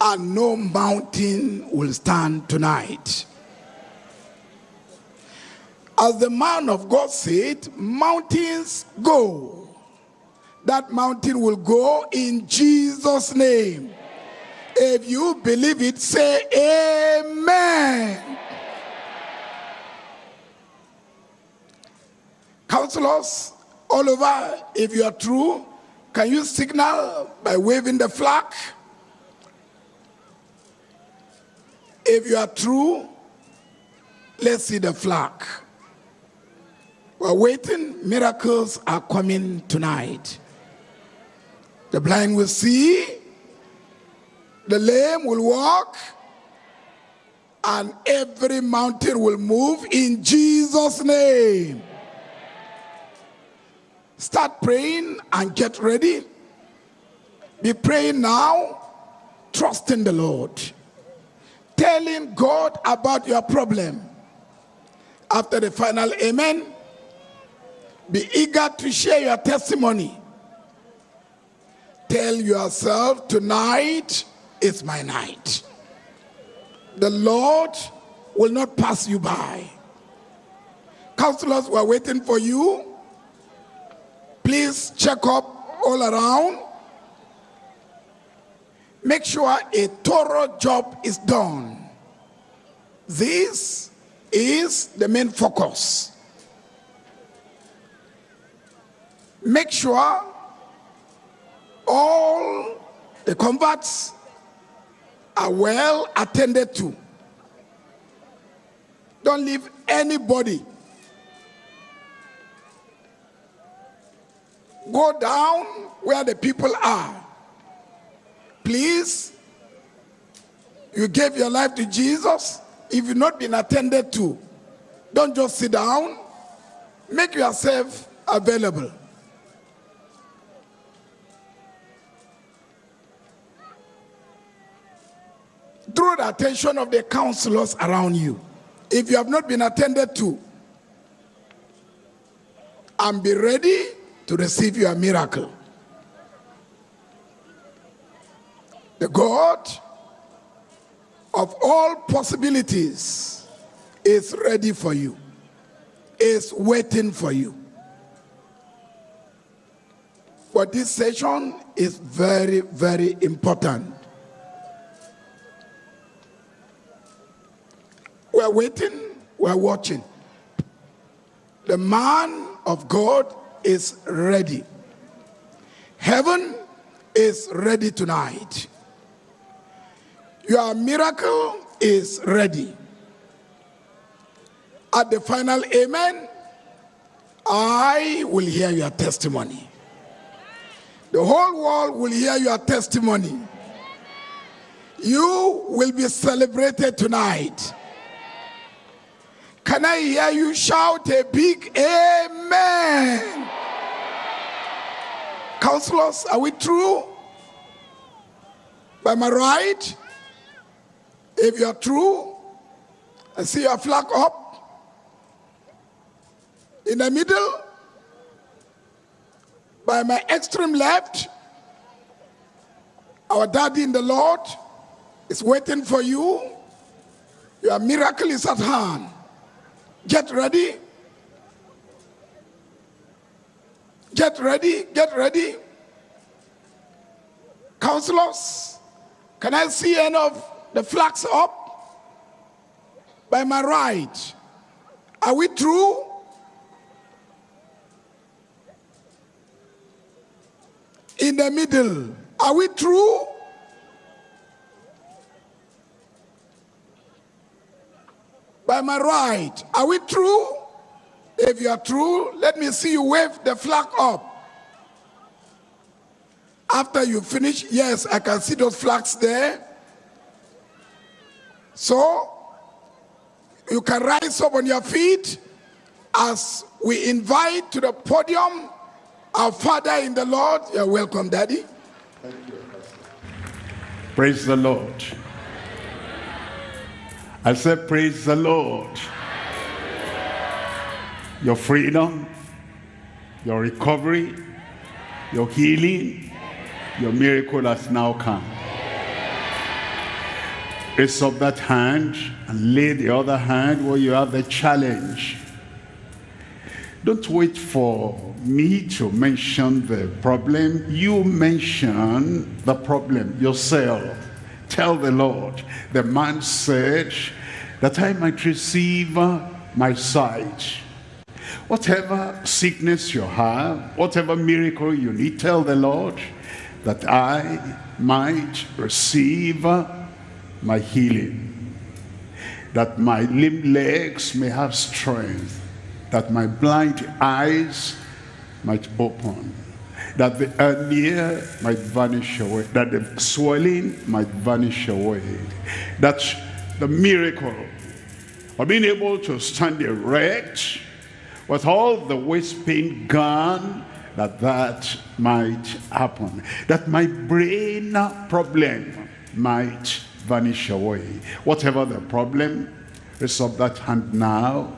And no mountain will stand tonight. As the man of God said, mountains go. That mountain will go in Jesus' name. If you believe it, say amen. Counselors all over, if you are true, can you signal by waving the flag? If you are true, let's see the flag. We're waiting. Miracles are coming tonight. The blind will see, the lame will walk, and every mountain will move in Jesus' name. Start praying and get ready. Be praying now, trusting the Lord, telling God about your problem. After the final amen, be eager to share your testimony. Tell yourself, tonight is my night. The Lord will not pass you by. Counselors were waiting for you. Please check up all around. Make sure a thorough job is done. This is the main focus. Make sure all the converts are well attended to. Don't leave anybody. Go down where the people are. Please, you gave your life to Jesus. If you've not been attended to, don't just sit down. Make yourself available. Draw the attention of the counselors around you. If you have not been attended to, and be ready to receive your miracle. The God of all possibilities is ready for you, is waiting for you. But this session is very, very important. We're waiting, we're watching. The man of God is ready. Heaven is ready tonight. Your miracle is ready. At the final amen, I will hear your testimony. The whole world will hear your testimony. You will be celebrated tonight. Can I hear you shout a big amen? Counselors, are we true? By my right? If you're true, I see your flag up. In the middle, by my extreme left, our daddy in the Lord is waiting for you. Your miracle is at hand. Get ready. Get ready, get ready. Counselors, can I see any of the flags up? By my right. Are we through? In the middle. Are we through? By my right. Are we true? If you are true, let me see you wave the flag up. After you finish, yes, I can see those flags there. So, you can rise up on your feet as we invite to the podium our Father in the Lord. You're welcome, Daddy. Praise the Lord. I said, praise the Lord. Your freedom, your recovery, your healing, your miracle has now come. Raise up that hand and lay the other hand where you have the challenge. Don't wait for me to mention the problem. You mention the problem yourself. Tell the Lord. The man said, that I might receive my sight. Whatever sickness you have, whatever miracle you need, tell the Lord that I might receive my healing. That my limb legs may have strength. That my blind eyes might open. That the hernia might vanish away. That the swelling might vanish away. That the miracle of being able to stand erect with all the waist pain gone, that that might happen. That my brain problem might vanish away. Whatever the problem, raise up that hand now.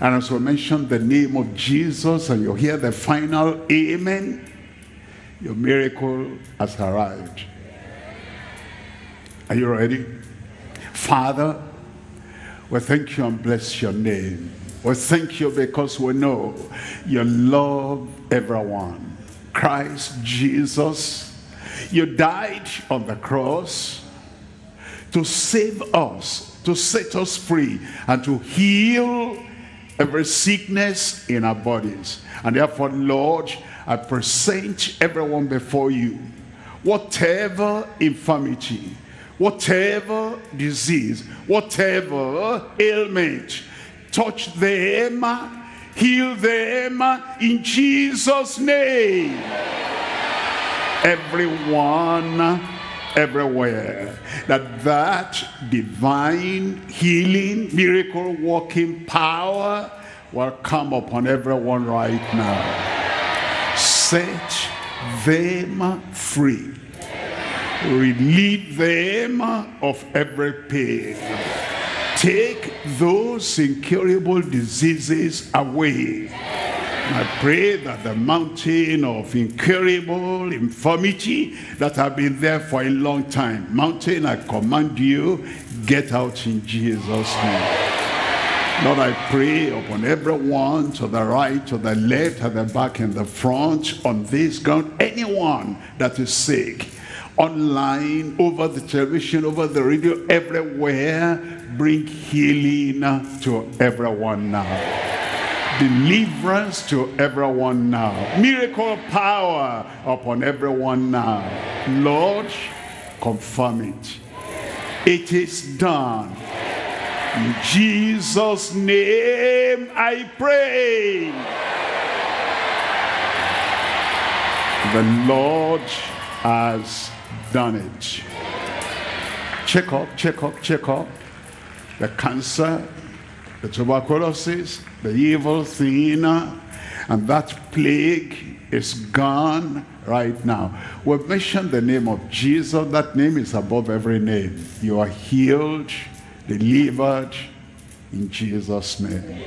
And as we mention the name of Jesus and you hear the final amen, your miracle has arrived. Are you ready? Father, we thank you and bless your name. We thank you because we know you love everyone. Christ Jesus, you died on the cross to save us, to set us free, and to heal every sickness in our bodies. And therefore, Lord, I present everyone before you. Whatever infirmity, whatever disease, whatever ailment, touch them, heal them in Jesus' name. Everyone, everywhere, that that divine healing, miracle working power will come upon everyone right now. Set them free relieve them of every pain. Take those incurable diseases away. I pray that the mountain of incurable infirmity that have been there for a long time, mountain, I command you, get out in Jesus' name. Lord, I pray upon everyone to the right, to the left, at the back, and the front, on this ground, anyone that is sick, online, over the television, over the radio, everywhere. Bring healing to everyone now. Deliverance to everyone now. Miracle power upon everyone now. Lord, confirm it. It is done. In Jesus' name I pray. The Lord has done it. Check up, check up, check up. The cancer, the tuberculosis, the evil thing, and that plague is gone right now. We've mentioned the name of Jesus. That name is above every name. You are healed, delivered in Jesus' name.